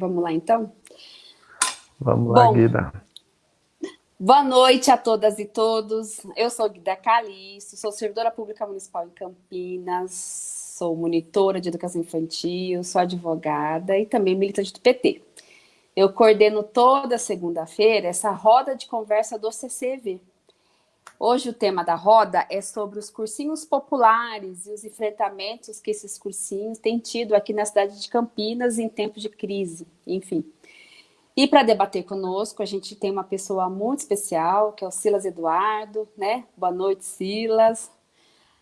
Vamos lá, então? Vamos lá, Bom, Guida. Boa noite a todas e todos. Eu sou Guida Calixto, sou servidora pública municipal em Campinas, sou monitora de educação infantil, sou advogada e também militante do PT. Eu coordeno toda segunda-feira essa roda de conversa do CCV, Hoje o tema da roda é sobre os cursinhos populares e os enfrentamentos que esses cursinhos têm tido aqui na cidade de Campinas em tempos de crise, enfim. E para debater conosco, a gente tem uma pessoa muito especial, que é o Silas Eduardo, né? Boa noite, Silas.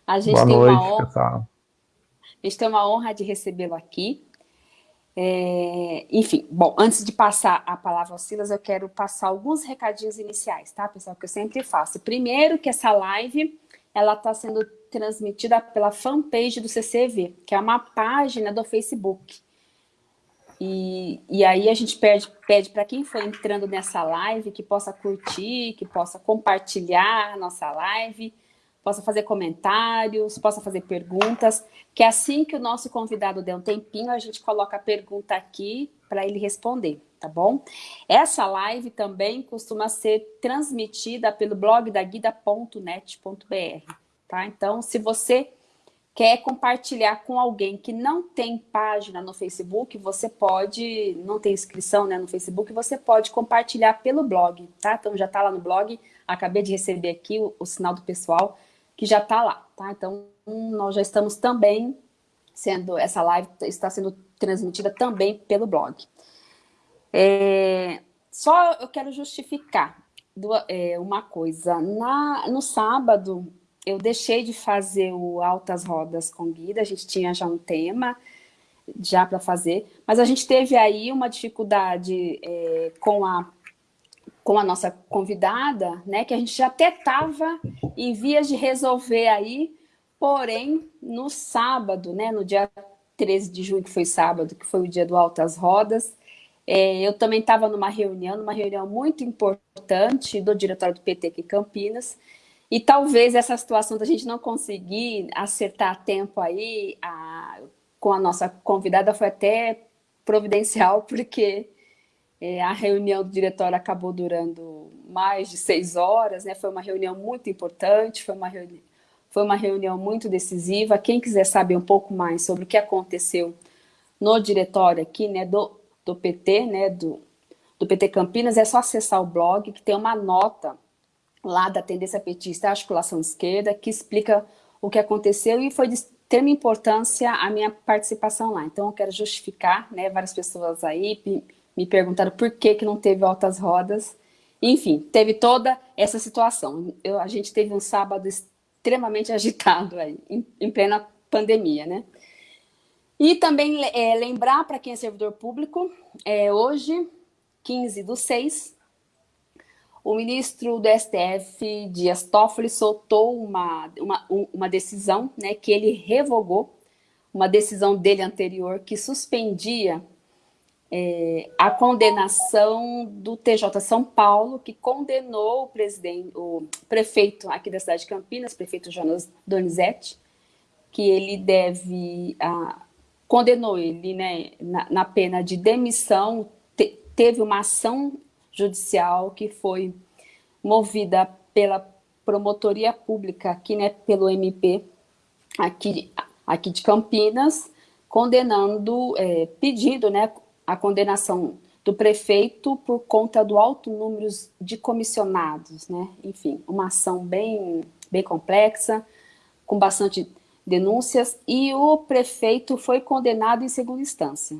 A gente Boa tem noite, uma honra, pessoal. A gente tem uma honra de recebê-lo aqui. É, enfim, bom, antes de passar a palavra ao Silas, eu quero passar alguns recadinhos iniciais, tá, pessoal, que eu sempre faço. Primeiro, que essa live, ela está sendo transmitida pela fanpage do CCV, que é uma página do Facebook. E, e aí a gente pede, para quem for entrando nessa live que possa curtir, que possa compartilhar a nossa live, possa fazer comentários, possa fazer perguntas, que assim que o nosso convidado der um tempinho, a gente coloca a pergunta aqui para ele responder, tá bom? Essa live também costuma ser transmitida pelo blog da guida.net.br, tá? Então, se você quer compartilhar com alguém que não tem página no Facebook, você pode, não tem inscrição né, no Facebook, você pode compartilhar pelo blog, tá? Então já está lá no blog, acabei de receber aqui o, o sinal do pessoal, que já está lá, tá? Então, nós já estamos também sendo, essa live está sendo transmitida também pelo blog. É, só eu quero justificar é, uma coisa. Na, no sábado, eu deixei de fazer o Altas Rodas com Guida, a gente tinha já um tema já para fazer, mas a gente teve aí uma dificuldade é, com a com a nossa convidada, né, que a gente já até estava em vias de resolver aí, porém, no sábado, né, no dia 13 de junho, que foi sábado, que foi o dia do Altas Rodas, é, eu também estava numa reunião, numa reunião muito importante do diretório do PT aqui em Campinas, e talvez essa situação da gente não conseguir acertar a tempo aí a, com a nossa convidada foi até providencial, porque é, a reunião do diretório acabou durando mais de seis horas, né? foi uma reunião muito importante, foi uma, reuni foi uma reunião muito decisiva. Quem quiser saber um pouco mais sobre o que aconteceu no diretório aqui né, do, do PT, né, do, do PT Campinas, é só acessar o blog, que tem uma nota lá da tendência petista articulação esquerda, que explica o que aconteceu e foi de extrema importância a minha participação lá. Então eu quero justificar, né, várias pessoas aí me perguntaram por que, que não teve altas rodas. Enfim, teve toda essa situação. Eu, a gente teve um sábado extremamente agitado aí, em, em plena pandemia, né? E também é, lembrar para quem é servidor público, é, hoje, 15 do 6, o ministro do STF, Dias Toffoli, soltou uma, uma, uma decisão né, que ele revogou, uma decisão dele anterior que suspendia é, a condenação do TJ São Paulo, que condenou o, presidente, o prefeito aqui da cidade de Campinas, prefeito Jonas Donizete, que ele deve, condenou ele né, na, na, pena de demissão, te, teve uma ação judicial que foi movida pela promotoria pública aqui, né, pelo MP, aqui, aqui de Campinas, condenando, é, pedindo, né, a condenação do prefeito por conta do alto número de comissionados, né? Enfim, uma ação bem, bem complexa, com bastante denúncias, e o prefeito foi condenado em segunda instância.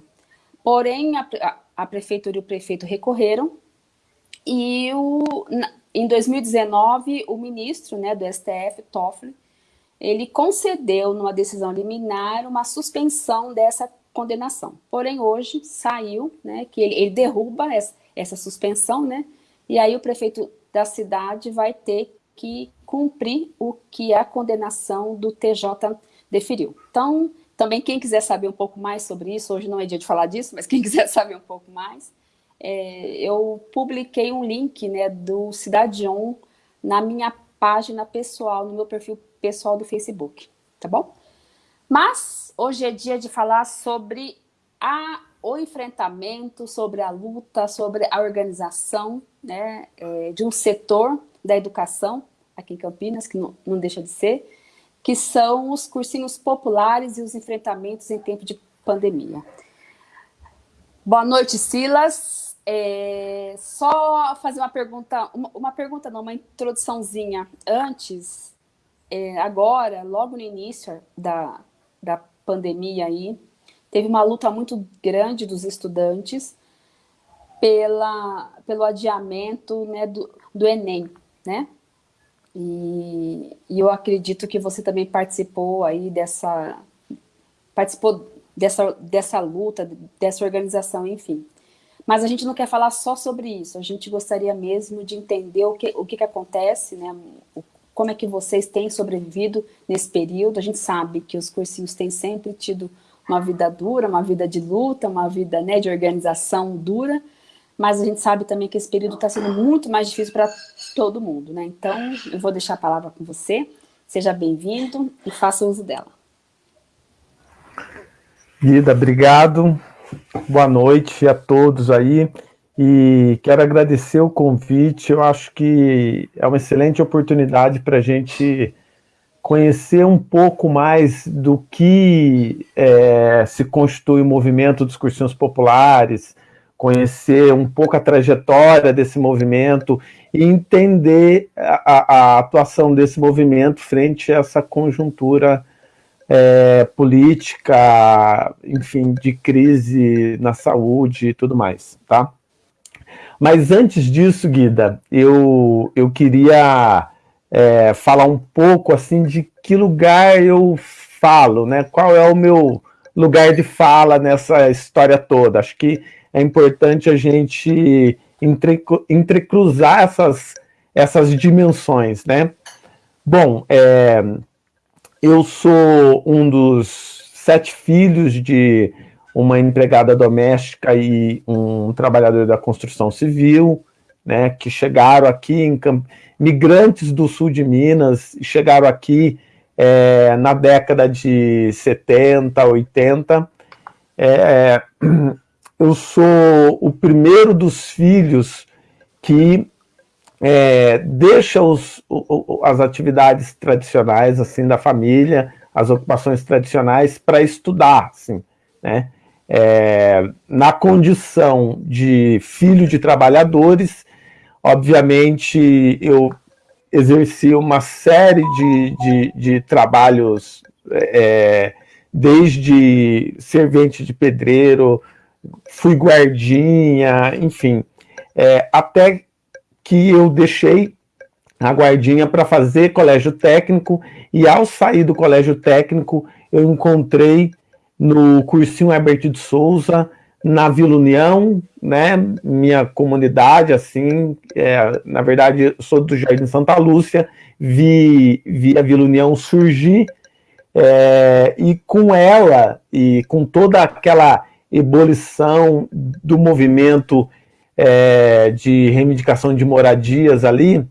Porém, a, a, prefeitura e o prefeito recorreram, e o, em 2019, o ministro né, do STF, Toffoli, ele concedeu, numa decisão liminar, uma suspensão dessa condenação. Porém, hoje saiu né, que ele, ele derruba essa, essa suspensão, né, e aí o prefeito da cidade vai ter que cumprir o que a condenação do TJ deferiu. Então, também quem quiser saber um pouco mais sobre isso, hoje não é dia de falar disso, mas quem quiser saber um pouco mais, é, eu publiquei um link né, do Cidade On na minha página pessoal, no meu perfil pessoal do Facebook, tá bom? Mas hoje é dia de falar sobre a o enfrentamento, sobre a luta, sobre a organização né, é, de um setor da educação, aqui em Campinas, que não, não deixa de ser, que são os cursinhos populares e os enfrentamentos em tempo de pandemia. Boa noite, Silas. É, só fazer uma pergunta, uma, uma, pergunta não, uma introduçãozinha antes, é, agora, logo no início da, da pandemia aí, teve uma luta muito grande dos estudantes pela, pelo adiamento né, do, do Enem, né? E, e, eu acredito que você também participou aí dessa, participou dessa, dessa luta, dessa organização, enfim. Mas a gente não quer falar só sobre isso, a gente gostaria mesmo de entender o que, o que, que acontece, né, como é que vocês têm sobrevivido nesse período. A gente sabe que os cursinhos têm sempre tido uma vida dura, uma vida de luta, uma vida né, de organização dura, mas a gente sabe também que esse período está sendo muito mais difícil para todo mundo, né? Então, eu vou deixar a palavra com você, seja bem-vindo e faça uso dela. Guida, obrigado, boa noite a todos aí, e quero agradecer o convite, eu acho que é uma excelente oportunidade para a gente conhecer um pouco mais do que é, se constitui o movimento dos cursinhos populares, conhecer um pouco a trajetória desse movimento e entender a, a atuação desse movimento frente a essa conjuntura é, política, enfim, de crise na saúde e tudo mais, tá? Mas antes disso, Guida, eu, eu queria é, falar um pouco, assim, de que lugar eu falo, né? Qual é o meu lugar de fala nessa história toda? Acho que é importante a gente entre, entrecruzar essas, essas dimensões, né? Bom, é, eu sou um dos sete filhos de uma empregada doméstica e um trabalhador da construção civil, né, que chegaram aqui, em, migrantes do sul de Minas, chegaram aqui é, na década de 70, 80, é, eu sou o primeiro dos filhos que é, deixa os, as atividades tradicionais assim da família, as ocupações tradicionais para estudar, assim, né? É, na condição de filho de trabalhadores, obviamente eu exerci uma série de, de, de trabalhos, é, desde servente de pedreiro, fui guardinha, enfim, é, até que eu deixei a guardinha para fazer colégio técnico, e ao sair do colégio técnico, eu encontrei no cursinho Herbert de Souza, na Vila União, né, minha comunidade, assim, é, na verdade, sou do Jardim Santa Lúcia, vi, vi a Vila União surgir, é, e com ela, e com toda aquela ebulição do movimento é, de reivindicação de moradias ali,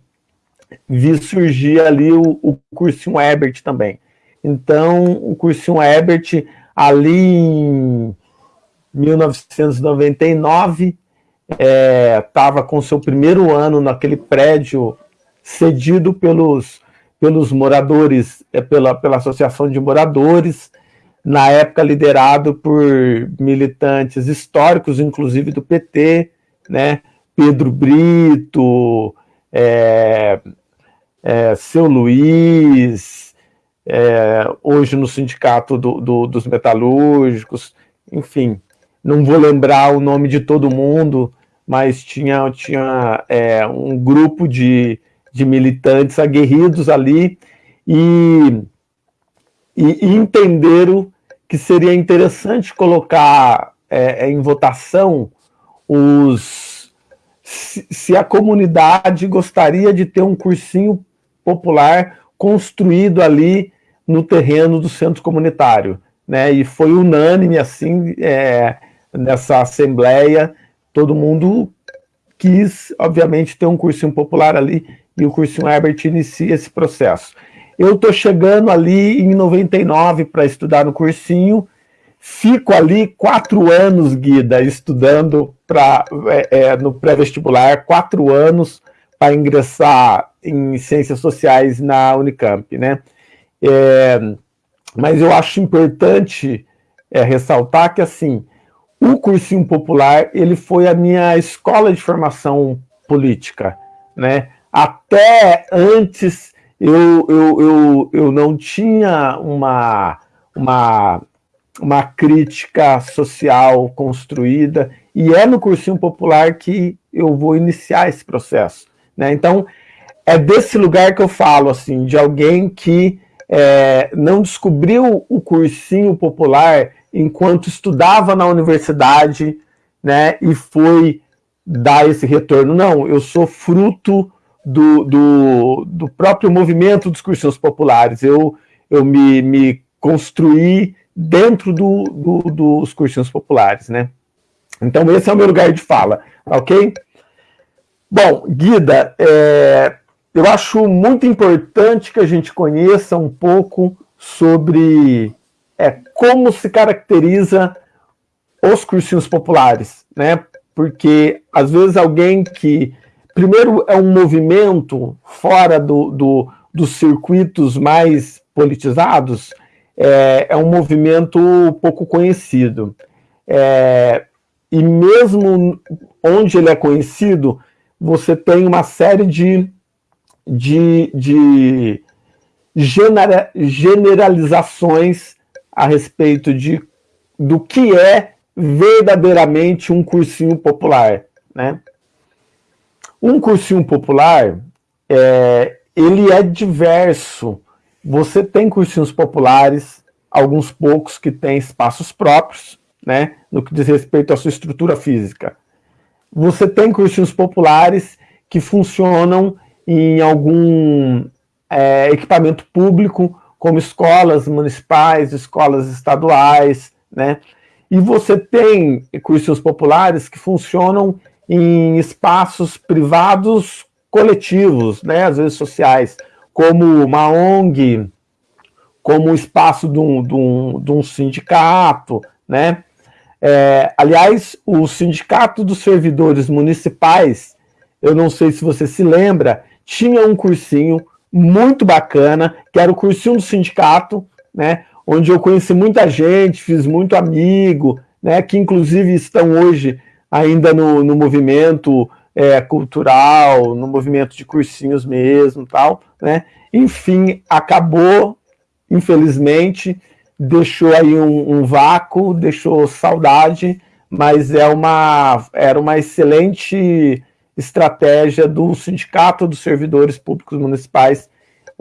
vi surgir ali o, o cursinho Herbert também. Então, o cursinho Herbert, ali em 1999, estava é, com seu primeiro ano naquele prédio cedido pelos, pelos moradores, é, pela, pela Associação de Moradores, na época liderado por militantes históricos, inclusive do PT, né? Pedro Brito, é, é, Seu Luiz, é, hoje no Sindicato do, do, dos Metalúrgicos, enfim, não vou lembrar o nome de todo mundo, mas tinha, tinha é, um grupo de, de militantes aguerridos ali e, e, e entenderam que seria interessante colocar é, é, em votação os se, se, a comunidade gostaria de ter um cursinho popular construído ali no terreno do centro comunitário. Né? E foi unânime, assim, é, nessa assembleia, todo mundo quis, obviamente, ter um cursinho popular ali, e o cursinho Herbert inicia esse processo. Eu estou chegando ali em 99 para estudar no cursinho, fico ali quatro anos, Guida, estudando pra, é, é, no pré-vestibular, quatro anos para ingressar em Ciências Sociais na Unicamp, né? É, mas eu acho importante é, ressaltar que, assim, o cursinho popular, ele foi a minha escola de formação política, né? Até antes eu, eu, eu, eu não tinha uma, uma, uma crítica social construída, e é no cursinho popular que eu vou iniciar esse processo. Né? Então, é desse lugar que eu falo, assim, de alguém que é, não descobriu o cursinho popular enquanto estudava na universidade, né, e foi dar esse retorno. Não, eu sou fruto do, do, do próprio movimento dos cursinhos populares. Eu, eu me, me construí dentro do, do, dos cursinhos populares, né? Então esse é o meu lugar de fala, ok? Bom, Guida, é, eu acho muito importante que a gente conheça um pouco sobre é, como se caracteriza os cursinhos populares, né? Porque, às vezes, alguém que, primeiro, é um movimento fora do, do dos circuitos mais politizados, é, é, um movimento pouco conhecido. É, e mesmo onde ele é conhecido, você tem uma série de de, de genera, generalizações a respeito de, do que é verdadeiramente um cursinho popular. Né? Um cursinho popular, é, ele é diverso. Você tem cursinhos populares, alguns poucos que têm espaços próprios, né, no que diz respeito à sua estrutura física. Você tem cursinhos populares que funcionam em algum é, equipamento público, como escolas municipais, escolas estaduais, né? E você tem cursos populares que funcionam em espaços privados coletivos, né, às vezes sociais, como uma ONG, como o espaço de um, de um, de um sindicato, né? É, aliás, o Sindicato dos Servidores Municipais, eu não sei se você se lembra, tinha um cursinho muito bacana, que era o cursinho do sindicato, né, onde eu conheci muita gente, fiz muito amigo, né, que inclusive estão hoje ainda no, no movimento é, cultural, no movimento de cursinhos mesmo tal, né, enfim, acabou, infelizmente, deixou aí um, um vácuo, deixou saudade, mas é uma, era uma excelente estratégia do Sindicato dos Servidores Públicos Municipais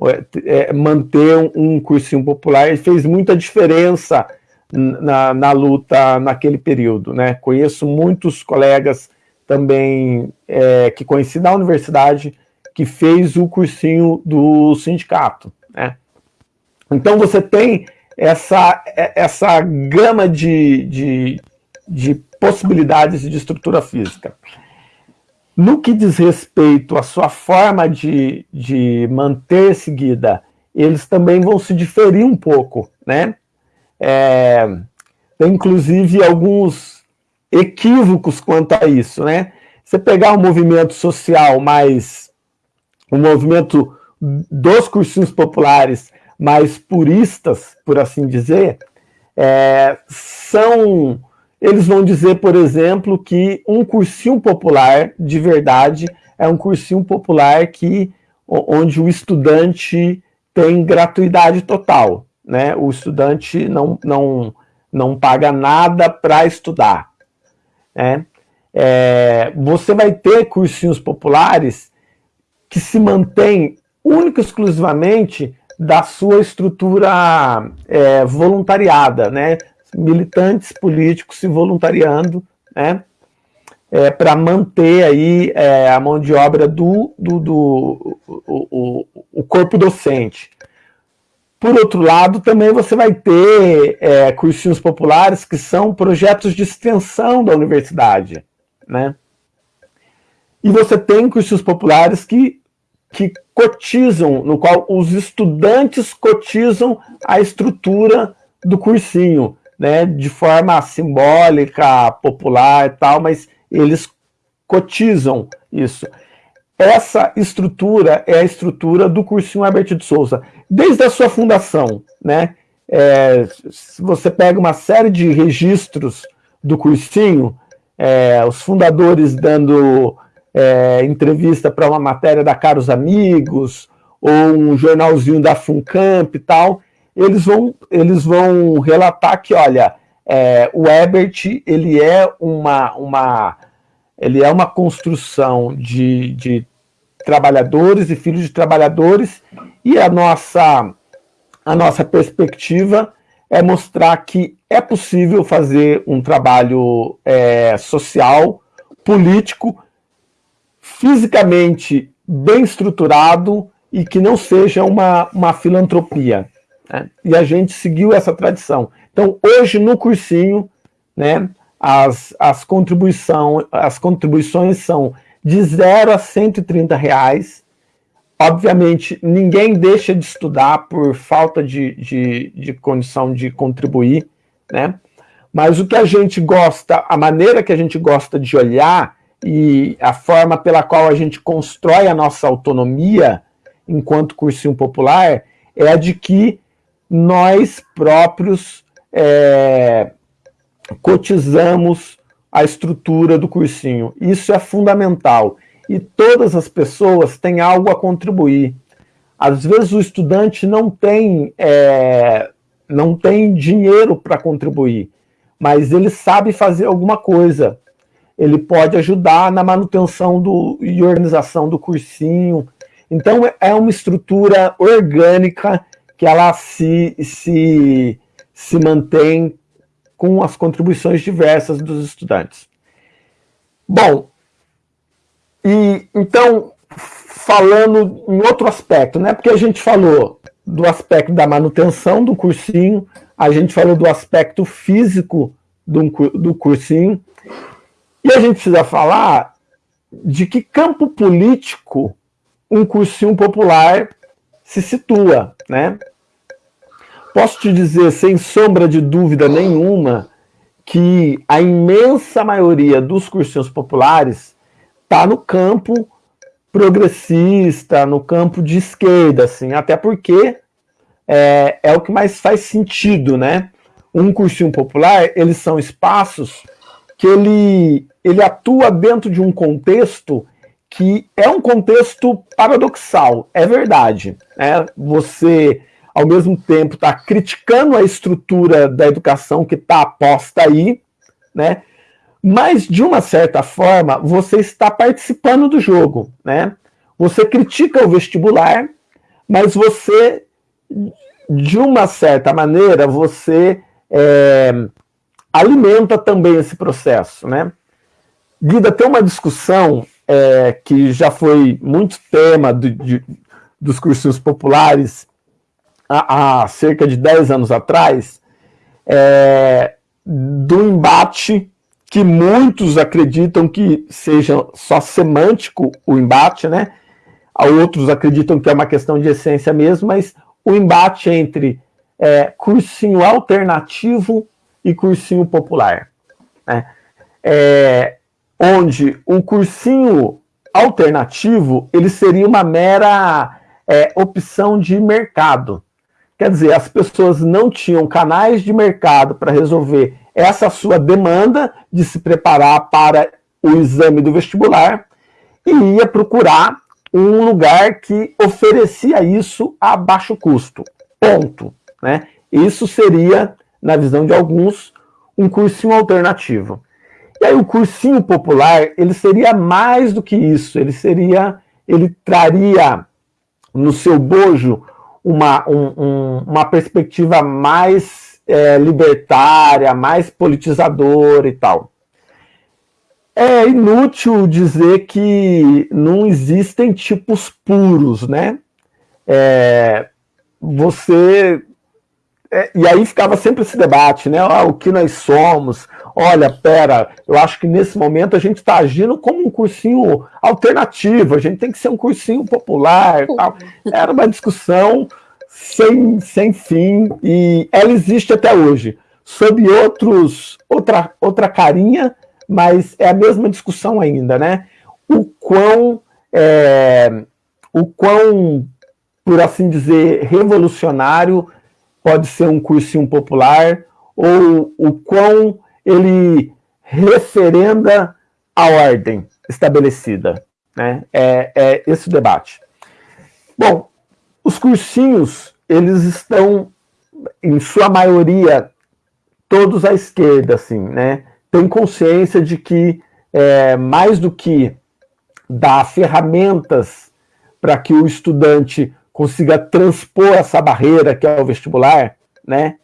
é, é, manter um, cursinho popular e fez muita diferença na, na luta naquele período. Né? Conheço muitos colegas também é, que conheci da universidade que fez o cursinho do sindicato. Né? Então você tem essa, essa gama de, de, de possibilidades de estrutura física. No que diz respeito à sua forma de, de manter seguida, eles também vão se diferir um pouco, né? É, tem inclusive alguns equívocos quanto a isso, né? Você pegar um movimento social mais, um movimento dos cursinhos populares mais puristas, por assim dizer, é, são eles vão dizer, por exemplo, que um cursinho popular, de verdade, é um cursinho popular que, onde o estudante tem gratuidade total. Né? O estudante não, não, não paga nada para estudar. Né? É, você vai ter cursinhos populares que se mantêm única e exclusivamente da sua estrutura é, voluntariada, né? Militantes políticos se voluntariando, né, é, para manter aí é, a mão de obra do, do, do o, o, o, corpo docente. Por outro lado, também você vai ter é, cursinhos populares que são projetos de extensão da universidade. Né? E você tem cursinhos populares que, que cotizam, no qual os estudantes cotizam a estrutura do cursinho né, de forma simbólica, popular e tal, mas eles cotizam isso. Essa estrutura é a estrutura do cursinho Herbert de Souza, desde a sua fundação, né? É, você pega uma série de registros do cursinho, é, os fundadores dando é, entrevista para uma matéria da Caros Amigos, ou um jornalzinho da Funcamp e tal, eles vão, eles vão relatar que, olha, é, o Ebert, ele é uma, uma, ele é uma construção de, de trabalhadores e filhos de trabalhadores, e a nossa, a nossa perspectiva é mostrar que é possível fazer um trabalho é, social, político, fisicamente bem estruturado e que não seja uma, uma filantropia. Né? E a gente seguiu essa tradição. Então, hoje, no cursinho, né, as, as, contribuição, as contribuições são de 0 a 130 reais. Obviamente, ninguém deixa de estudar por falta de, de, de condição de contribuir, né? Mas o que a gente gosta, a maneira que a gente gosta de olhar e a forma pela qual a gente constrói a nossa autonomia enquanto cursinho popular é a de que nós próprios é, cotizamos a estrutura do cursinho. Isso é fundamental. E todas as pessoas têm algo a contribuir. Às vezes o estudante não tem, é, não tem dinheiro para contribuir, mas ele sabe fazer alguma coisa. Ele pode ajudar na manutenção do, e organização do cursinho. Então é uma estrutura orgânica que ela se, se, se mantém com as contribuições diversas dos estudantes. Bom, e então, falando em outro aspecto, né? Porque a gente falou do aspecto da manutenção do cursinho, a gente falou do aspecto físico do, do cursinho, e a gente precisa falar de que campo político um cursinho popular se situa, né? Posso te dizer, sem sombra de dúvida nenhuma, que a imensa maioria dos cursinhos populares está no campo progressista, no campo de esquerda, assim, até porque é, é o que mais faz sentido, né? Um cursinho popular, eles são espaços que ele, ele atua dentro de um contexto que é um contexto paradoxal, é verdade. Né? Você, ao mesmo tempo, está criticando a estrutura da educação que está aposta aí, né? mas, de uma certa forma, você está participando do jogo. Né? Você critica o vestibular, mas você, de uma certa maneira, você é, alimenta também esse processo. Né? Guida, tem uma discussão é, que já foi muito tema de, dos cursinhos populares há, há, cerca de 10 anos atrás, é, do embate que muitos acreditam que seja só semântico o embate, né? Outros acreditam que é uma questão de essência mesmo, mas o embate entre é, cursinho alternativo e cursinho popular. Né? É, onde o cursinho alternativo ele seria uma mera é, opção de mercado. Quer dizer, as pessoas não tinham canais de mercado para resolver essa sua demanda de se preparar para o exame do vestibular e ia procurar um lugar que oferecia isso a baixo custo. Ponto. Né? Isso seria, na visão de alguns, um cursinho alternativo. E aí o cursinho popular, ele seria mais do que isso, ele seria, ele traria no seu bojo uma, um, um, uma perspectiva mais é, libertária, mais politizadora e tal. É inútil dizer que não existem tipos puros, né? É, você é, e aí ficava sempre esse debate, né? Ah, o que nós somos? Olha, pera, eu acho que nesse momento a gente está agindo como um cursinho alternativo, a gente tem que ser um cursinho popular. Tal. Era uma discussão sem, sem fim e ela existe até hoje. sob outros, outra, outra carinha, mas é a mesma discussão ainda, né? O quão, é, o quão, por assim dizer, revolucionário pode ser um cursinho popular, ou o quão ele referenda a ordem estabelecida. Né? É, é esse o debate. Bom, os cursinhos, eles estão, em sua maioria, todos à esquerda, assim, né? Tem consciência de que, é, mais do que dar ferramentas para que o estudante consiga transpor essa barreira que é o vestibular, né?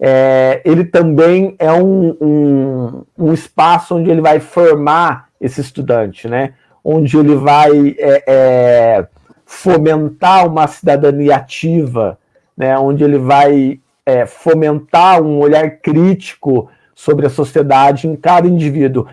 É, ele também é um, um, um, espaço onde ele vai formar esse estudante, né? Onde ele vai é, é, fomentar uma cidadania ativa, né? Onde ele vai é, fomentar um olhar crítico sobre a sociedade em cada indivíduo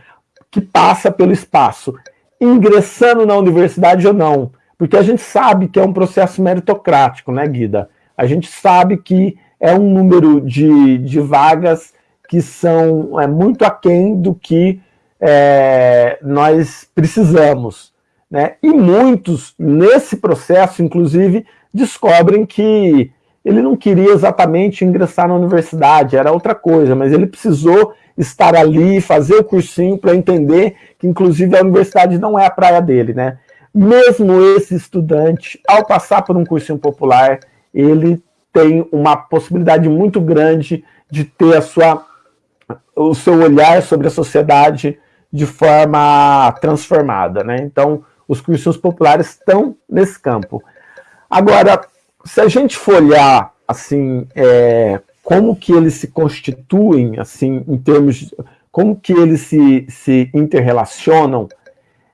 que passa pelo espaço, ingressando na universidade ou não, porque a gente sabe que é um processo meritocrático, né, Guida? A gente sabe que é um número de, de vagas que são é, muito aquém do que é, nós precisamos. Né? E muitos, nesse processo, inclusive, descobrem que ele não queria exatamente ingressar na universidade, era outra coisa, mas ele precisou estar ali, fazer o cursinho para entender que, inclusive, a universidade não é a praia dele, né? Mesmo esse estudante, ao passar por um cursinho popular, ele tem uma possibilidade muito grande de ter a sua, o seu olhar sobre a sociedade de forma transformada, né? Então, os cursinhos populares estão nesse campo. Agora, se a gente for olhar, assim, é, como que eles se constituem, assim, em termos de, como que eles se, se interrelacionam,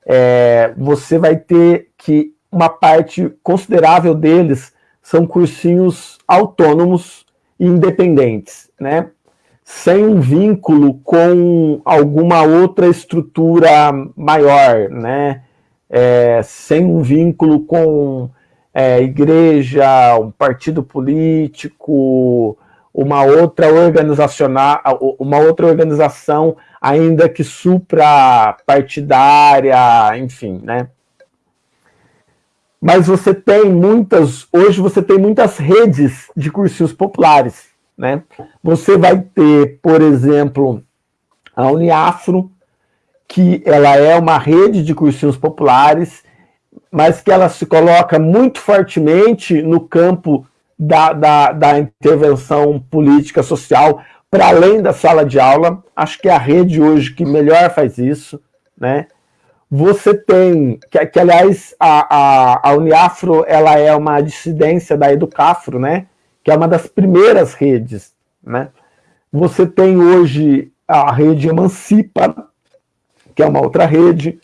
é, você vai ter que uma parte considerável deles são cursinhos autônomos e independentes, né? sem um vínculo com alguma outra estrutura maior, né? É, sem um vínculo com é, igreja, um partido político, uma outra uma outra organização, ainda que supra partidária, enfim, né? Mas você tem muitas, hoje você tem muitas redes de cursinhos populares, né? Você vai ter, por exemplo, a Uniafro, que ela é uma rede de cursinhos populares, mas que ela se coloca muito fortemente no campo da, da, da intervenção política social, para além da sala de aula. Acho que é a rede hoje que melhor faz isso, né? Você tem, que, que aliás, a, a, a Uniafro ela é uma dissidência da Educafro, né? que é uma das primeiras redes. Né? Você tem hoje a rede Emancipa, que é uma outra rede.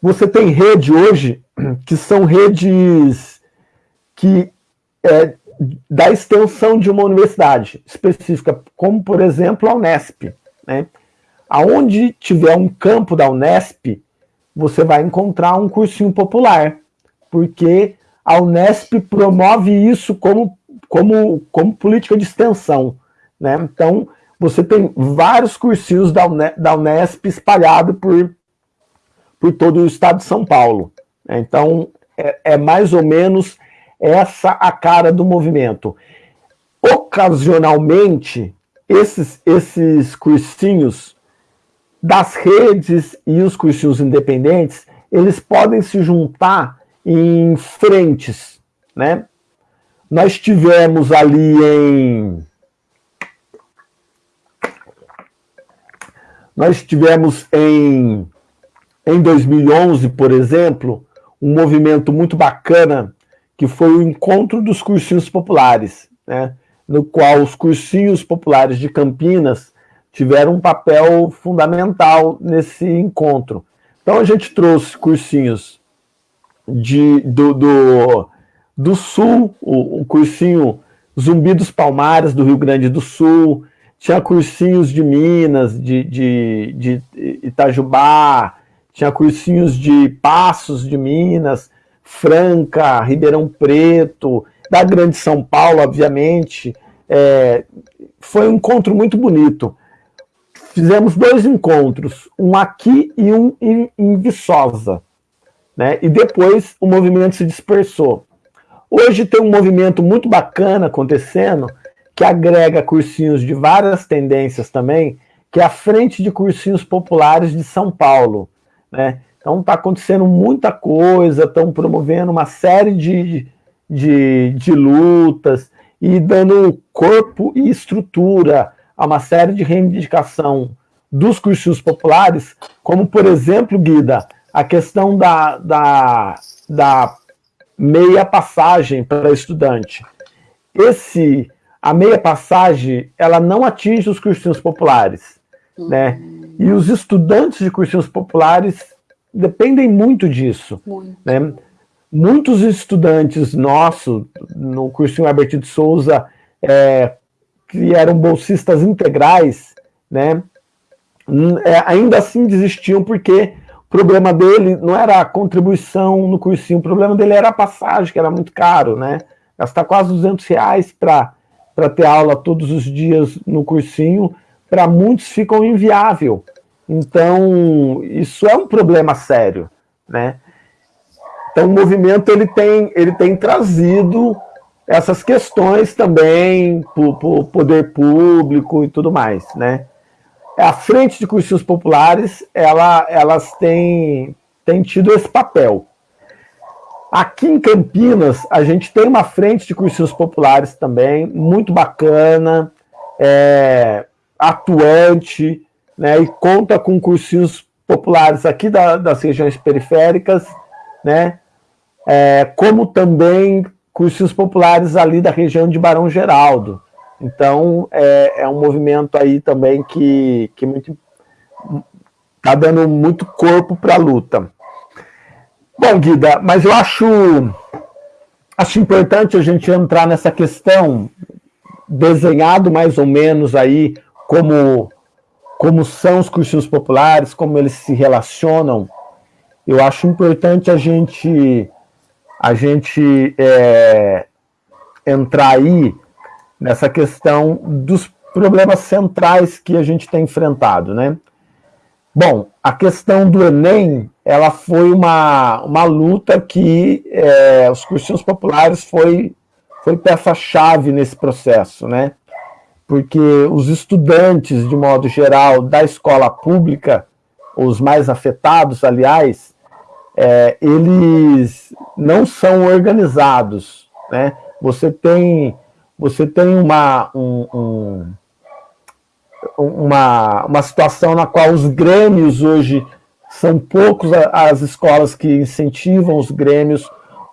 Você tem rede hoje, que são redes que é, da extensão de uma universidade específica, como, por exemplo, a Unesp. Né? Aonde tiver um campo da Unesp, você vai encontrar um cursinho popular, porque a Unesp promove isso como como, como política de extensão. Né? Então, você tem vários cursinhos da, da Unesp espalhados por, por todo o estado de São Paulo. Né? Então, é, é mais ou menos essa a cara do movimento. Ocasionalmente, esses, esses cursinhos das redes e os cursinhos independentes, eles podem se juntar em frentes, né? Nós tivemos ali em... Nós tivemos em, em 2011, por exemplo, um movimento muito bacana, que foi o Encontro dos Cursinhos Populares, né? no qual os cursinhos populares de Campinas tiveram um papel fundamental nesse encontro. Então a gente trouxe cursinhos de, do, do do Sul, o, o cursinho Zumbi dos Palmares, do Rio Grande do Sul, tinha cursinhos de Minas, de, de, de Itajubá, tinha cursinhos de Passos de Minas, Franca, Ribeirão Preto, da Grande São Paulo, obviamente, é, foi um encontro muito bonito. Fizemos dois encontros, um aqui e um em, em Viçosa. Né? E depois o movimento se dispersou. Hoje tem um movimento muito bacana acontecendo, que agrega cursinhos de várias tendências também, que é a Frente de Cursinhos Populares de São Paulo. Né? Então está acontecendo muita coisa, estão promovendo uma série de, de, de lutas e dando corpo e estrutura a uma série de reivindicação dos cursinhos populares, como, por exemplo, Guida, a questão da, da, da meia passagem para estudante. Esse, a meia passagem, ela não atinge os cursinhos populares, uhum. né? E os estudantes de cursinhos populares dependem muito disso. Muito. Né? Muitos estudantes nossos, no cursinho Alberto de Souza, é, que eram bolsistas integrais, né, é, ainda assim desistiam porque o problema dele não era a contribuição no cursinho, o problema dele era a passagem, que era muito caro, né? Gastar quase 200 reais para ter aula todos os dias no cursinho, para muitos ficam inviável. Então, isso é um problema sério, né? Então, o movimento ele tem, ele tem trazido essas questões também para o poder público e tudo mais, né? A frente de cursinhos populares, ela, elas têm, têm tido esse papel. Aqui em Campinas, a gente tem uma frente de cursinhos populares também, muito bacana, é, atuante, né, e conta com cursinhos populares aqui da, das regiões periféricas, né, é, como também cursinhos populares ali da região de Barão Geraldo. Então, é, é um movimento aí também que, que muito está dando muito corpo para a luta. Bom, Guida, mas eu acho, acho importante a gente entrar nessa questão, desenhado mais ou menos aí como como são os cursinhos populares, como eles se relacionam, eu acho importante a gente, a gente é, entrar aí nessa questão dos problemas centrais que a gente tem enfrentado, né? Bom, a questão do Enem, ela foi uma, uma luta que é, os cursinhos populares foi, foi peça-chave nesse processo, né? porque os estudantes, de modo geral, da escola pública, os mais afetados, aliás, é, eles não são organizados. Né? Você tem, você tem uma, um, um, uma, uma situação na qual os grêmios hoje são poucos as escolas que incentivam os grêmios,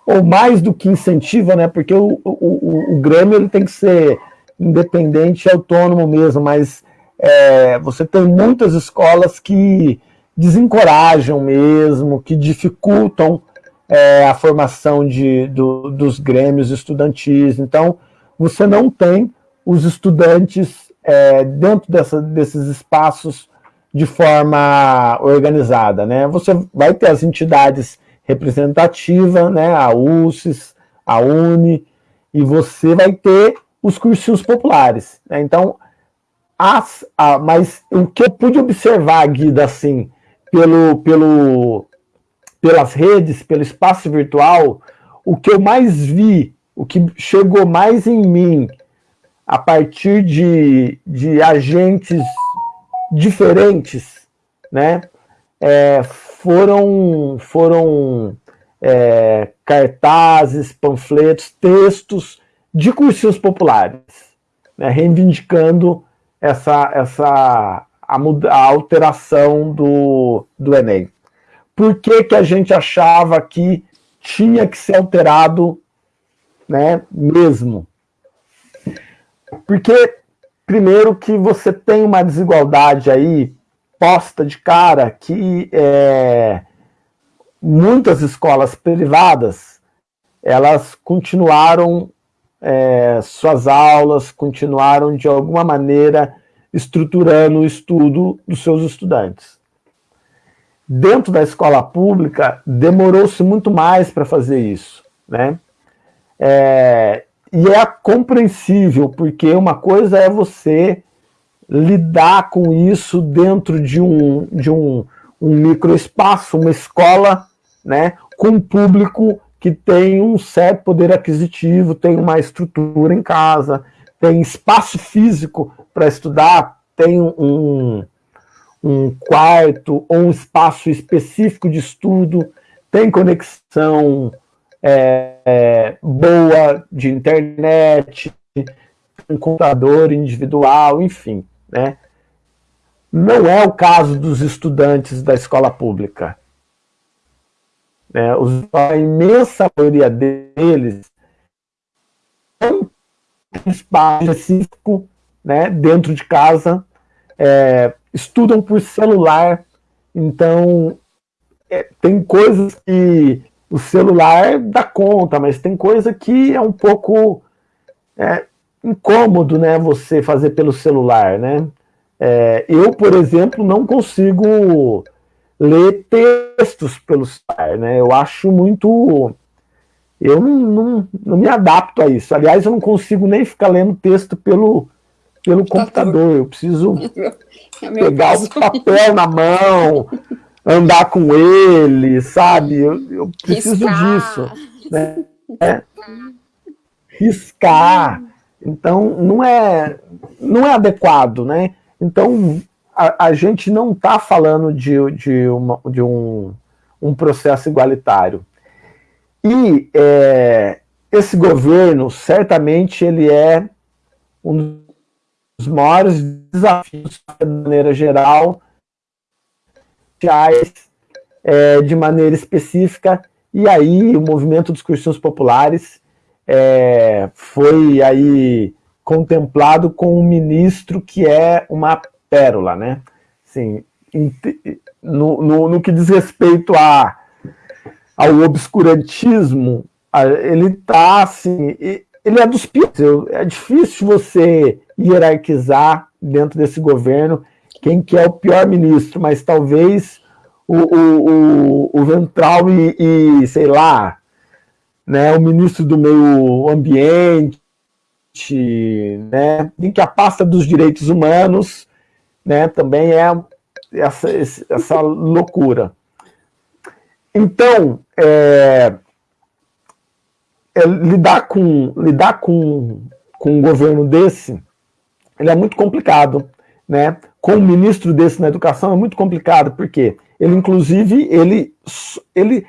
ou mais do que incentivam, né? porque o, o, o, grêmio ele tem que ser independente e autônomo mesmo, mas é, você tem muitas escolas que desencorajam mesmo, que dificultam é, a formação de, do, dos grêmios estudantis. Então, você não tem os estudantes é, dentro dessa, desses espaços de forma organizada. Né? Você vai ter as entidades representativas, né? a UCES, a UNE, e você vai ter os cursinhos populares. Né? Então, as, a, mas o que eu pude observar, Guida, assim, pelo, pelo, pelas redes, pelo espaço virtual, o que eu mais vi, o que chegou mais em mim, a partir de, de agentes diferentes, né, é, foram, foram é, cartazes, panfletos, textos de cursinhos populares, né, reivindicando essa, essa a, a, alteração do, do Enem. Por que, que a gente achava que tinha que ser alterado né, mesmo? Porque, primeiro, que você tem uma desigualdade aí posta de cara que é, muitas escolas privadas elas continuaram é, suas aulas, continuaram de alguma maneira estruturando o estudo dos seus estudantes. Dentro da escola pública, demorou-se muito mais para fazer isso. Né? É, e é compreensível, porque uma coisa é você lidar com isso dentro de um, de um, um microespaço, uma escola, né, com um público que tem um certo poder aquisitivo, tem uma estrutura em casa, tem espaço físico para estudar, tem um, um quarto ou um espaço específico de estudo, tem conexão é, é, boa de internet, um computador individual, enfim. Né? Não é o caso dos estudantes da escola pública. Né? a imensa maioria deles tem espaço específico né, dentro de casa, é, estudam por celular, então é, tem coisas que o celular dá conta, mas tem coisa que é um pouco é, incômodo, né, você fazer pelo celular, né? É, eu, por exemplo, não consigo ler textos pelo celular, né? Eu acho muito... Eu não, não, não me adapto a isso. Aliás, eu não consigo nem ficar lendo texto pelo, pelo computador. Eu preciso é pegar o papel na mão, andar com ele, sabe? Eu, eu preciso Riscar. disso. Né? É. Riscar. Então, não é, não é adequado, né? Então, a, a gente não está falando de, de, uma, de um, um processo igualitário. E é, esse governo, certamente, ele é um dos maiores desafios, de maneira geral, é, de maneira específica, e aí o movimento dos cursinhos populares é, foi aí contemplado com um ministro que é uma pérola, né? Assim, no, no, no que diz respeito a, ao obscurantismo, ele está assim, ele é dos piores. É difícil você hierarquizar dentro desse governo quem que é o pior ministro, mas talvez o, o, o, o Ventral e, e, sei lá, né, o ministro do meio ambiente, né, em que a pasta dos direitos humanos né, também é essa, essa loucura. Então, é, é, lidar com, lidar com, com um governo desse, ele é muito complicado, né? Com um ministro desse na educação é muito complicado, porque ele, inclusive, ele, ele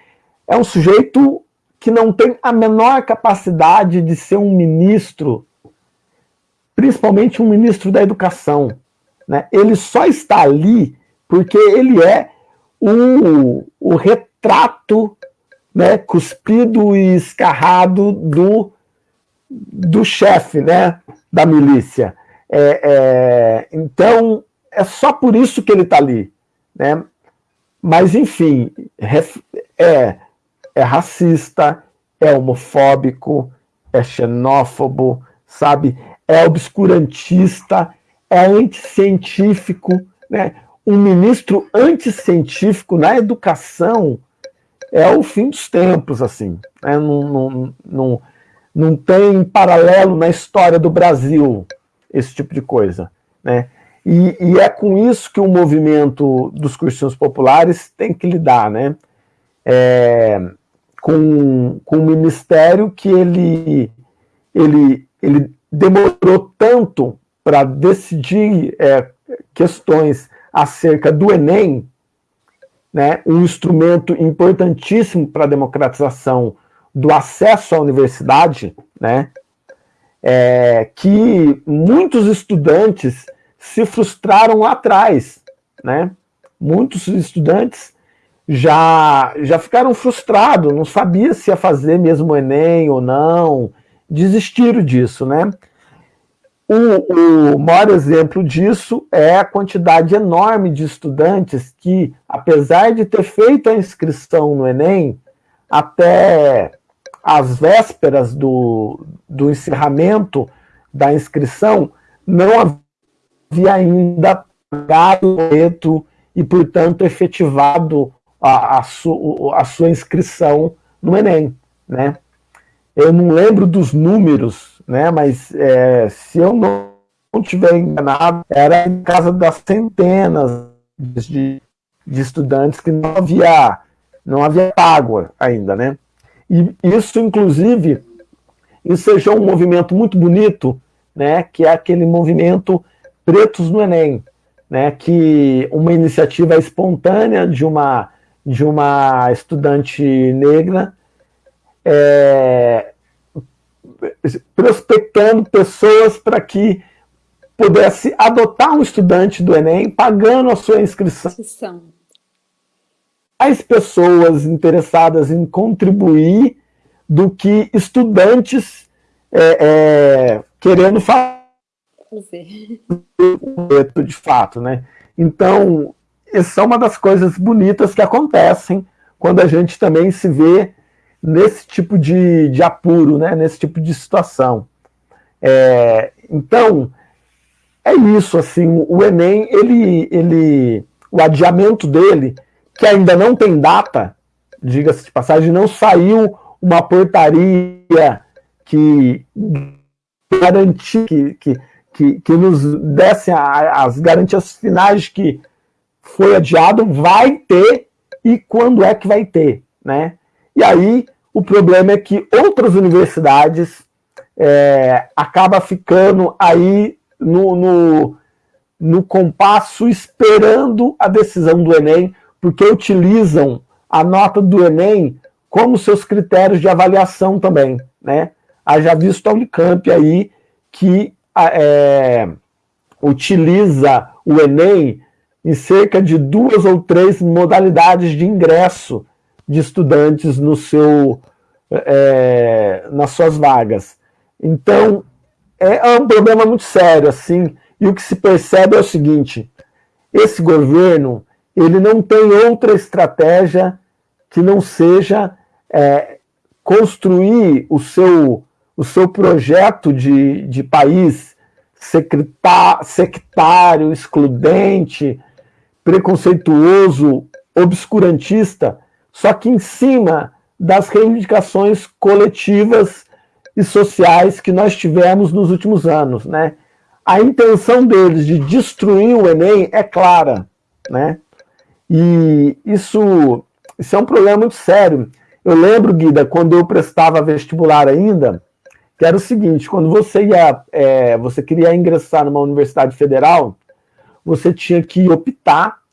é um sujeito que não tem a menor capacidade de ser um ministro, principalmente um ministro da educação. Né? Ele só está ali porque ele é o, o retrato né, cuspido e escarrado do, do chefe né, da milícia. É, é, então, é só por isso que ele está ali. Né? Mas, enfim, é, é racista, é homofóbico, é xenófobo, sabe? É obscurantista, é anticientífico. Né? Um ministro anticientífico na educação é o fim dos tempos, assim. Né? Não, não, não, não tem paralelo na história do Brasil esse tipo de coisa. Né? E, e, é com isso que o movimento dos cursinhos populares tem que lidar, né? É, com, com um ministério que ele, ele, ele demorou tanto para decidir é, questões acerca do Enem, né, um instrumento importantíssimo para a democratização do acesso à universidade, né, é, que muitos estudantes se frustraram lá atrás, né? Muitos estudantes já, já ficaram frustrados, não sabia se ia fazer mesmo o Enem ou não, desistiram disso, né? O, o maior exemplo disso é a quantidade enorme de estudantes que, apesar de ter feito a inscrição no Enem, até as vésperas do, do encerramento da inscrição, não havia ainda pagado o boleto e, portanto, efetivado a, a, su, a sua inscrição no Enem. Né? Eu não lembro dos números né? Mas é, se eu não, não tiver enganado, era em casa das centenas de, de estudantes que não havia, não havia água ainda, né? E isso, inclusive, ensejou um movimento muito bonito, né? Que é aquele movimento Pretos no Enem, né? Que uma iniciativa espontânea de uma de uma estudante negra é, prospectando pessoas para que pudesse adotar um estudante do Enem, pagando a sua inscrição. Mais pessoas interessadas em contribuir do que estudantes é, é, querendo fazer de fato, né? Então, essa é uma das coisas bonitas que acontecem quando a gente também se vê nesse tipo de, de apuro, né? nesse tipo de situação. É, então, é isso, assim, o Enem, ele, ele, o adiamento dele, que ainda não tem data, diga-se de passagem, não saiu uma portaria que garantia, que, que, que, que nos desse as garantias finais que foi adiado, vai ter, e quando é que vai ter, né? E aí, o problema é que outras universidades é, acaba ficando aí no, no, no compasso esperando a decisão do Enem, porque utilizam a nota do Enem como seus critérios de avaliação também. Né? Haja visto a Unicamp aí que é, utiliza o Enem em cerca de duas ou três modalidades de ingresso de estudantes no seu, é, nas suas vagas. Então, é um problema muito sério, assim, e o que se percebe é o seguinte, esse governo, ele não tem outra estratégia que não seja é, construir o seu, o seu projeto de, de país sectário, excludente, preconceituoso, obscurantista, só que em cima das reivindicações coletivas e sociais que nós tivemos nos últimos anos. Né? A intenção deles de destruir o Enem é clara. Né? E isso, isso é um problema muito sério. Eu lembro, Guida, quando eu prestava vestibular ainda, que era o seguinte, quando você ia, é, você queria ingressar numa universidade federal, você tinha que optar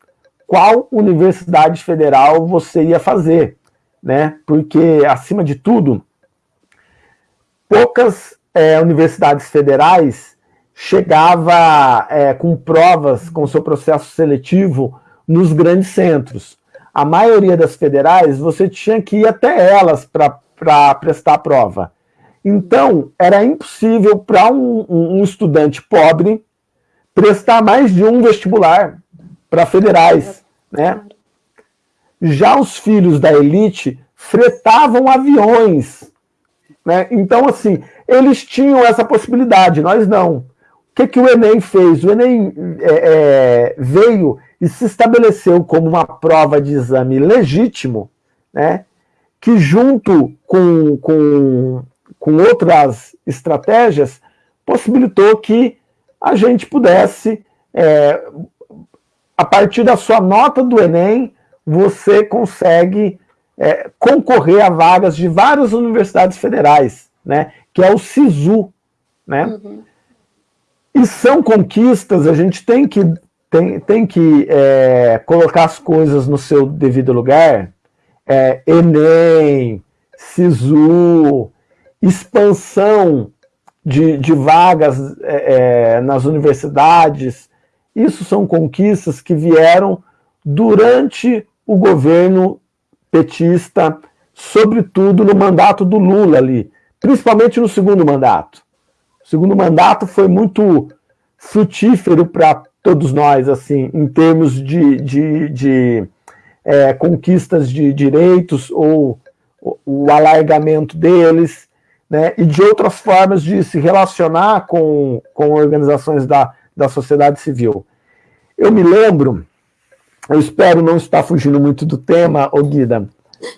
qual universidade federal você ia fazer, né? Porque, acima de tudo, poucas é, universidades federais chegava é, com provas, com seu processo seletivo, nos grandes centros. A maioria das federais, você tinha que ir até elas para prestar a prova. Então, era impossível para um, um, estudante pobre prestar mais de um vestibular para federais né? Já os filhos da elite fretavam aviões. Né? Então, assim, eles tinham essa possibilidade, nós não. O que, que o Enem fez? O Enem é, é, veio e se estabeleceu como uma prova de exame legítimo, né? que junto com, com, com outras estratégias, possibilitou que a gente pudesse é, a partir da sua nota do Enem, você consegue é, concorrer a vagas de várias universidades federais, né, que é o SISU. Né? Uhum. E são conquistas, a gente tem que, tem, tem que é, colocar as coisas no seu devido lugar. É, Enem, SISU, expansão de, de vagas é, é nas universidades, isso são conquistas que vieram durante o governo petista, sobretudo no mandato do Lula ali, principalmente no segundo mandato. O segundo mandato foi muito frutífero para todos nós, assim, em termos de, de, de é, conquistas de direitos ou o, o alargamento deles, né, e de outras formas de se relacionar com, com organizações da, da sociedade civil. Eu me lembro, eu espero não estar fugindo muito do tema, ô Guida, não,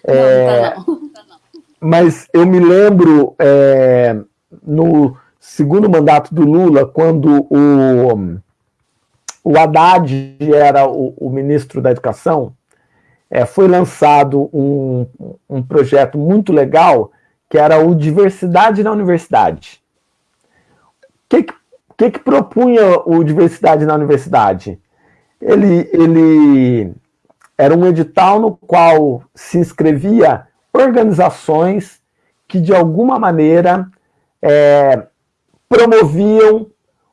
é, tá não. mas eu me lembro é, no, segundo mandato do Lula, quando o, o Haddad era o, o ministro da Educação, é, foi lançado um, um projeto muito legal, que era o Diversidade na Universidade. O que, que, que propunha o Diversidade na Universidade? Ele, ele era um edital no qual se inscrevia organizações que, de alguma maneira, é, promoviam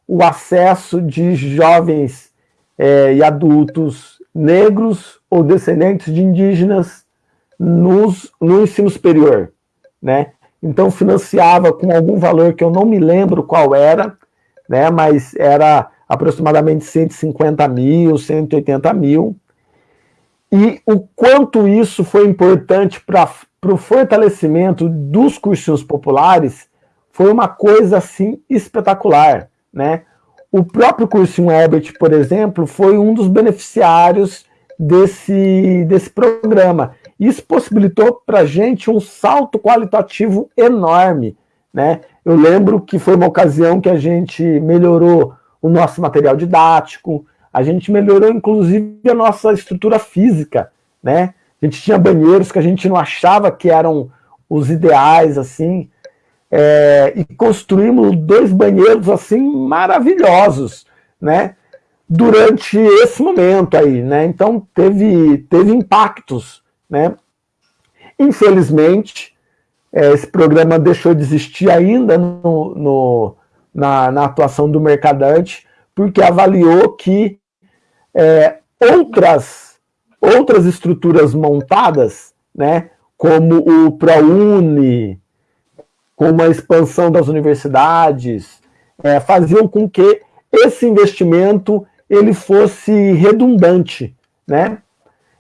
o acesso de jovens é, e adultos negros ou descendentes de indígenas nos, no ensino superior. Né? Então, financiava com algum valor que eu não me lembro qual era, né? mas era aproximadamente 150 mil, 180 mil, e o quanto isso foi importante para o fortalecimento dos cursinhos populares foi uma coisa assim espetacular, né? O próprio cursinho Herbert, por exemplo, foi um dos beneficiários desse, desse programa. Isso possibilitou para a gente um salto qualitativo enorme, né? Eu lembro que foi uma ocasião que a gente melhorou o nosso material didático, a gente melhorou inclusive a nossa estrutura física, né? A gente tinha banheiros que a gente não achava que eram os ideais, assim, é, e construímos dois banheiros, assim, maravilhosos, né? Durante esse momento aí, né? Então, teve, teve impactos, né? Infelizmente, é, esse programa deixou de existir ainda no, no na, na atuação do Mercadante, porque avaliou que é, outras, outras estruturas montadas, né, como o ProUni, como a expansão das universidades, é, faziam com que esse investimento ele fosse redundante. Né?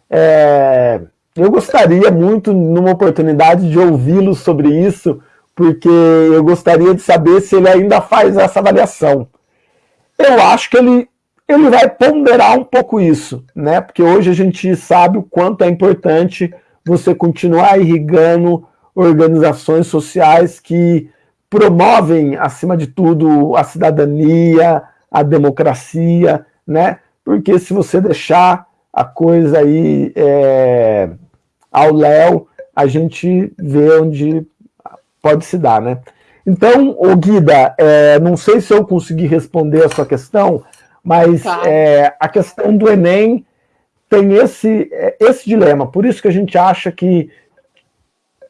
É, eu gostaria muito, numa oportunidade, de ouvi-lo sobre isso, porque eu gostaria de saber se ele ainda faz essa avaliação. Eu acho que ele ele vai ponderar um pouco isso, né? Porque hoje a gente sabe o quanto é importante você continuar irrigando organizações sociais que promovem, acima de tudo, a cidadania, a democracia, né? Porque se você deixar a coisa aí é, ao léu, a gente vê onde pode se dar, né? Então, o Guida, é, não sei se eu consegui responder a sua questão, mas é, a questão do Enem tem esse, é, esse dilema. Por isso que a gente acha que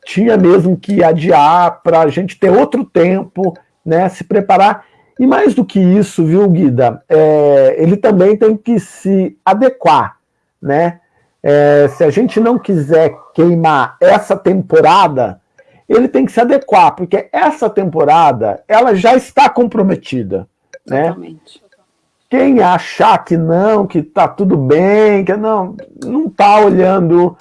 tinha mesmo que adiar para a gente ter outro tempo, né, se preparar. E mais do que isso, viu, Guida, é, ele também tem que se adequar, né? É, se a gente não quiser queimar essa temporada, ele tem que se adequar, porque essa temporada, ela já está comprometida, né? Quem achar que não, que está tudo bem, que não não está olhando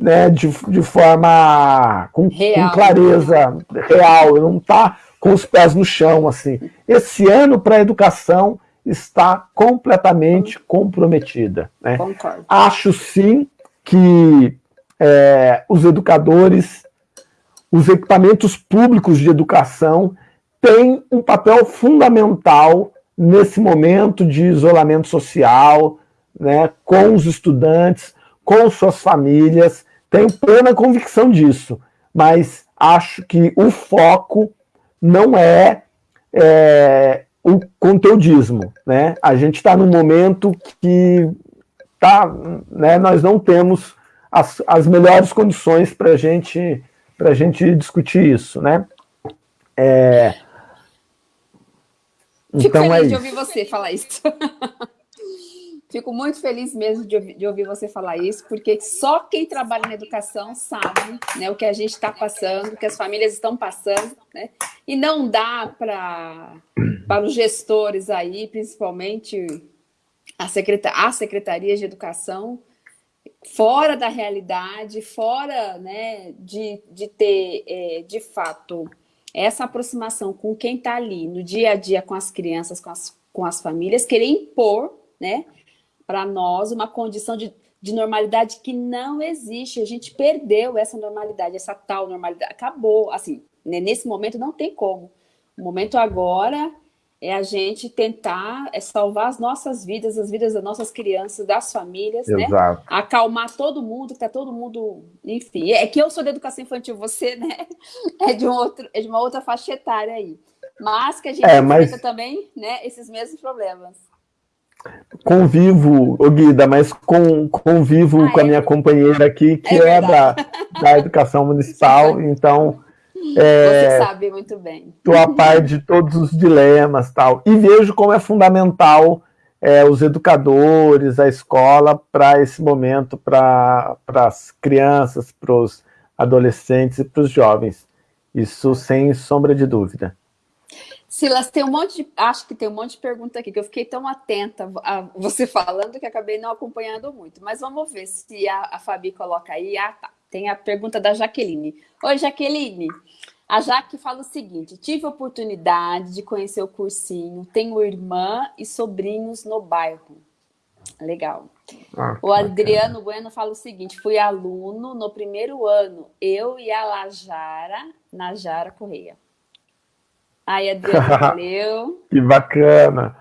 né, de, de forma com, com, clareza real, não está com os pés no chão. assim. Esse ano para a educação está completamente comprometida. Né? Acho sim que é, os educadores, os equipamentos públicos de educação têm um papel fundamental nesse momento de isolamento social, né, com os estudantes, com suas famílias, tenho plena convicção disso, mas acho que o foco não é, é o conteudismo. Né? A gente está num momento que tá, né, nós não temos as, as melhores condições para gente, a gente discutir isso. Né? É, Fico então, feliz é de ouvir você falar isso. Fico muito feliz mesmo de de ouvir, você falar isso, porque só quem trabalha na educação sabe né, o que a gente está passando, o que as famílias estão passando, né? E não dá para para os gestores aí, principalmente a, secretar, a Secretaria de Educação, fora da realidade, fora né, de, de ter, é, de fato, essa aproximação com quem está ali no dia a dia com as crianças, com as, com as famílias, querer impor né, para nós uma condição de, de normalidade que não existe. A gente perdeu essa normalidade, essa tal normalidade. Acabou, assim, Né? Nesse momento não tem como. O momento agora é a gente tentar é salvar as nossas vidas, as vidas das nossas crianças, das famílias, né? Exato. né? Acalmar todo mundo, que tá todo mundo, enfim. É que eu sou da educação infantil, você, né? É de um outro, é de uma outra faixa etária aí. Mas que a gente é, mas... também, né, esses mesmos problemas. Convivo, ô Guida, mas com, convivo ah, com a é? minha companheira aqui, que é, é da, da educação municipal, então... É, Você sabe muito bem. Estou a par de todos os dilemas tal. E vejo como é fundamental é, os educadores, a escola, para esse momento, para as crianças, para os adolescentes e para os jovens. Isso sem sombra de dúvida. Silas, tem um monte de, acho que tem um monte de pergunta aqui, que eu fiquei tão atenta a você falando que acabei não acompanhando muito. Mas vamos ver se a, a Fabi coloca aí. Ah, tá. Tem a pergunta da Jaqueline. Oi, Jaqueline. A Jaque fala o seguinte, tive a oportunidade de conhecer o cursinho, tenho irmã e sobrinhos no bairro. Legal. Ah, o Adriano Bueno fala o seguinte, fui aluno no primeiro ano, eu e a Lajara, Najara Correia. Aí, Adriano, valeu. que bacana.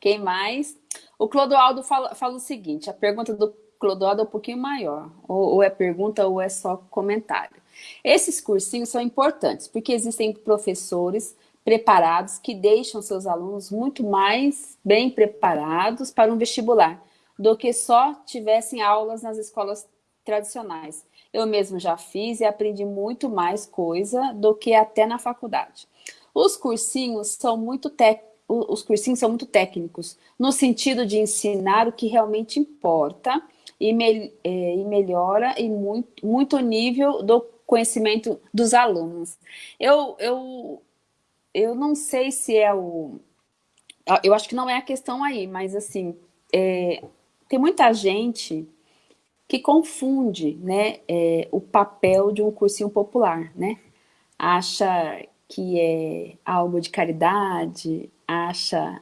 Quem mais? O Clodoaldo fala, fala o seguinte, a pergunta do Clodoaldo é um pouquinho maior, ou, ou é pergunta ou é só comentário. Esses cursinhos são importantes, porque existem professores preparados que deixam seus alunos muito mais bem preparados para um vestibular do que só tivessem aulas nas escolas tradicionais. Eu mesmo já fiz e aprendi muito mais coisa do que até na faculdade. Os cursinhos são muito os cursinhos são muito técnicos, no sentido de ensinar o que realmente importa e, me, é, e melhora em muito, muito nível do conhecimento dos alunos. Eu, eu, eu não sei se é o... Eu acho que não é a questão aí, mas assim, é, tem muita gente que confunde né, é, o papel de um cursinho popular, né? Acha que é algo de caridade, acha...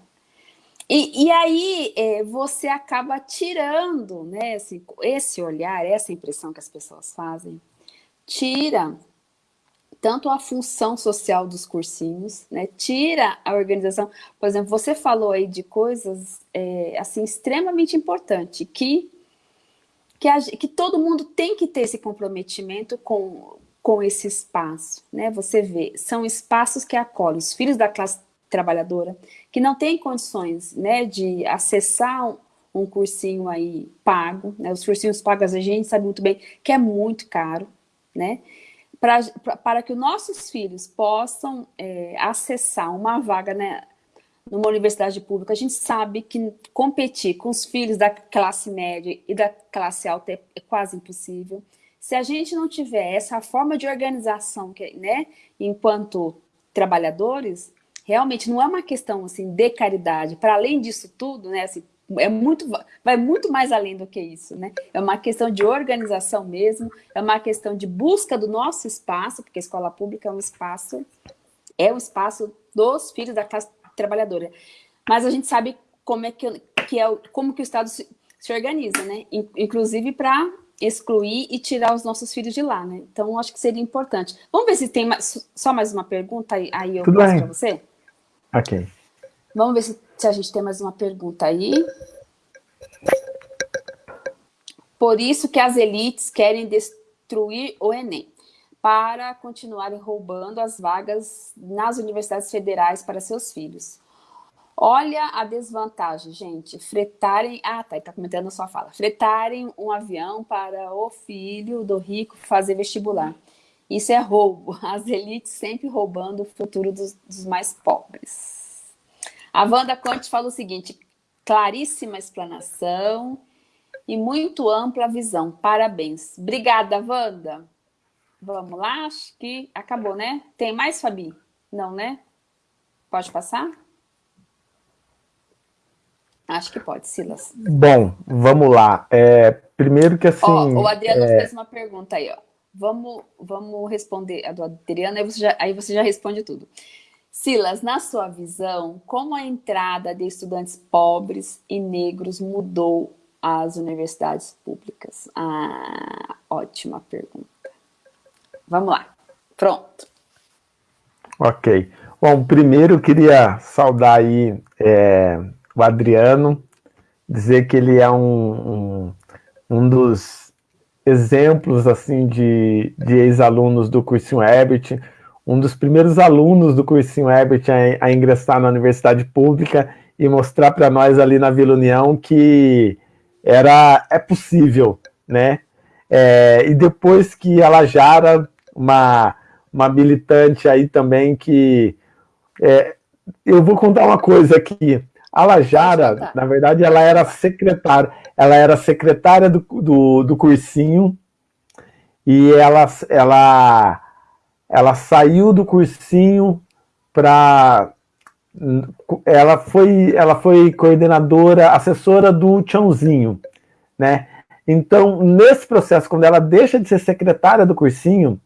E, e aí é, você acaba tirando né, esse olhar, essa impressão que as pessoas fazem, tira tanto a função social dos cursinhos, né? tira a organização. Por exemplo, você falou aí de coisas é, assim extremamente importantes, que, que, a, que todo mundo tem que ter esse comprometimento com, com esse espaço, né? Você vê, são espaços que acolhem os filhos da classe trabalhadora, que não têm condições, né, de acessar um, um cursinho aí pago, né? Os cursinhos pagos a gente sabe muito bem que é muito caro, né? Pra, pra, para que os nossos filhos possam é, acessar uma vaga né, numa universidade pública, a gente sabe que competir com os filhos da classe média e da classe alta é, é quase impossível. Se a gente não tiver essa forma de organização, que, né, enquanto trabalhadores, realmente não é uma questão assim de caridade. Para além disso tudo, né, assim, é muito, vai muito mais além do que isso, né? É uma questão de organização mesmo, é uma questão de busca do nosso espaço, porque a escola pública é um espaço, é o espaço dos filhos da classe trabalhadora. Mas a gente sabe como é que, que é, como que o Estado se, se organiza, né? Inclusive para excluir e tirar os nossos filhos de lá, né? Então, acho que seria importante. Vamos ver se tem mais, só mais uma pergunta, aí, aí eu passo para você? Ok. Vamos ver se, se a gente tem mais uma pergunta aí. Por isso que as elites querem destruir o Enem, para continuarem roubando as vagas nas universidades federais para seus filhos. Olha a desvantagem, gente. Fretarem... Ah, tá, ele tá comentando a sua fala. Fretarem um avião para o filho do rico fazer vestibular. Isso é roubo. As elites sempre roubando o futuro dos, dos mais pobres. A Wanda Conte fala o seguinte, claríssima explanação e muito ampla visão. Parabéns. Obrigada, Wanda. Vamos lá, acho que acabou, né? Tem mais, Fabi? Não, né? Pode passar? Acho que pode, Silas. Bom, vamos lá. É, primeiro que assim... Ó, o Adriano é... fez uma pergunta aí, ó. Vamos, vamos responder a do Adriano, aí você, já, aí você já responde tudo. Silas, na sua visão, como a entrada de estudantes pobres e negros mudou as universidades públicas? Ah, ótima pergunta. Vamos lá. Pronto. Ok. Bom, primeiro eu queria saudar aí é, o Adriano, dizer que ele é um, um, um dos exemplos assim de, de ex-alunos do cursinho Herbert, um dos primeiros alunos do cursinho Herbert a, a ingressar na universidade pública e mostrar para nós ali na Vila União que era, é possível, né? É, e depois que a Lajara, uma, uma militante aí também que... É, eu vou contar uma coisa aqui. A Lajara, na verdade, ela era secretária, ela era secretária do, do, do cursinho e ela, ela, ela saiu do cursinho para ela foi, ela foi coordenadora, assessora do Tchãozinho, né? Então, nesse processo, quando ela deixa de ser secretária do cursinho,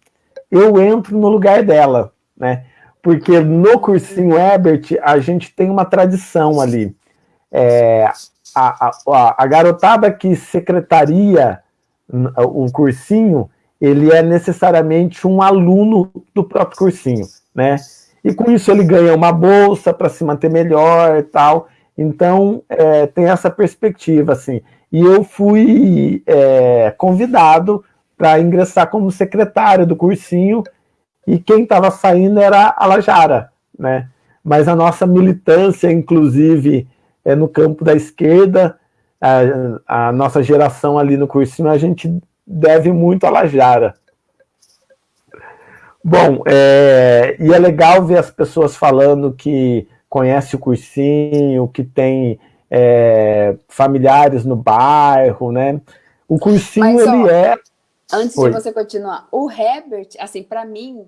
eu entro no lugar dela, né? Porque no cursinho Ebert, a gente tem uma tradição ali. É, a, a, a garotada que secretaria o cursinho, ele é necessariamente um aluno do próprio cursinho, né? E com isso ele ganha uma bolsa para se manter melhor e tal. Então, é, tem essa perspectiva, assim. E eu fui é, convidado para ingressar como secretário do cursinho, e quem estava saindo era a Lajara, né? Mas a nossa militância, inclusive, é no campo da esquerda, a, a nossa geração ali no cursinho, a gente deve muito a Lajara. Bom, é, e é legal ver as pessoas falando que conhece o cursinho, que tem é, familiares no bairro, né? O cursinho, Mas, ele ó, é... Antes Oi. de você continuar, o Herbert, assim, para mim,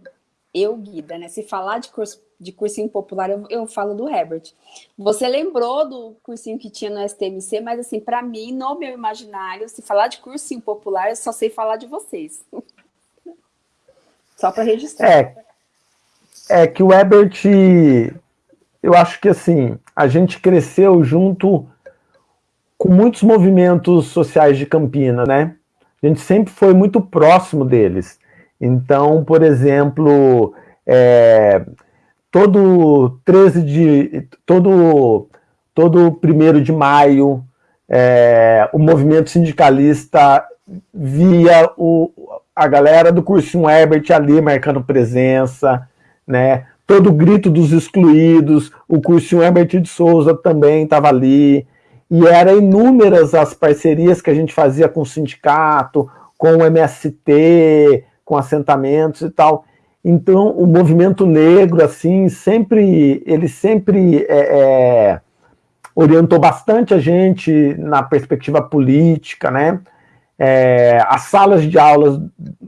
eu, Guida, né? Se falar de, curso, de cursinho popular, eu, eu falo do Herbert. Você lembrou do cursinho que tinha no STMC, mas assim, para mim, no meu imaginário, se falar de cursinho popular, eu só sei falar de vocês. Só para registrar. É, é que o Ebert, eu acho que assim, a gente cresceu junto com muitos movimentos sociais de Campinas, né? A gente sempre foi muito próximo deles. Então, por exemplo, é, todo 13 de. todo, todo 1 de maio, é, o movimento sindicalista via o, a galera do cursinho Herbert ali marcando presença, né? Todo o grito dos excluídos, o cursinho Herbert de Souza também estava ali, e eram inúmeras as parcerias que a gente fazia com o sindicato, com o MST, com assentamentos e tal. Então, o movimento negro, assim, sempre, ele sempre é, é, orientou bastante a gente na perspectiva política, né? É, as salas de aulas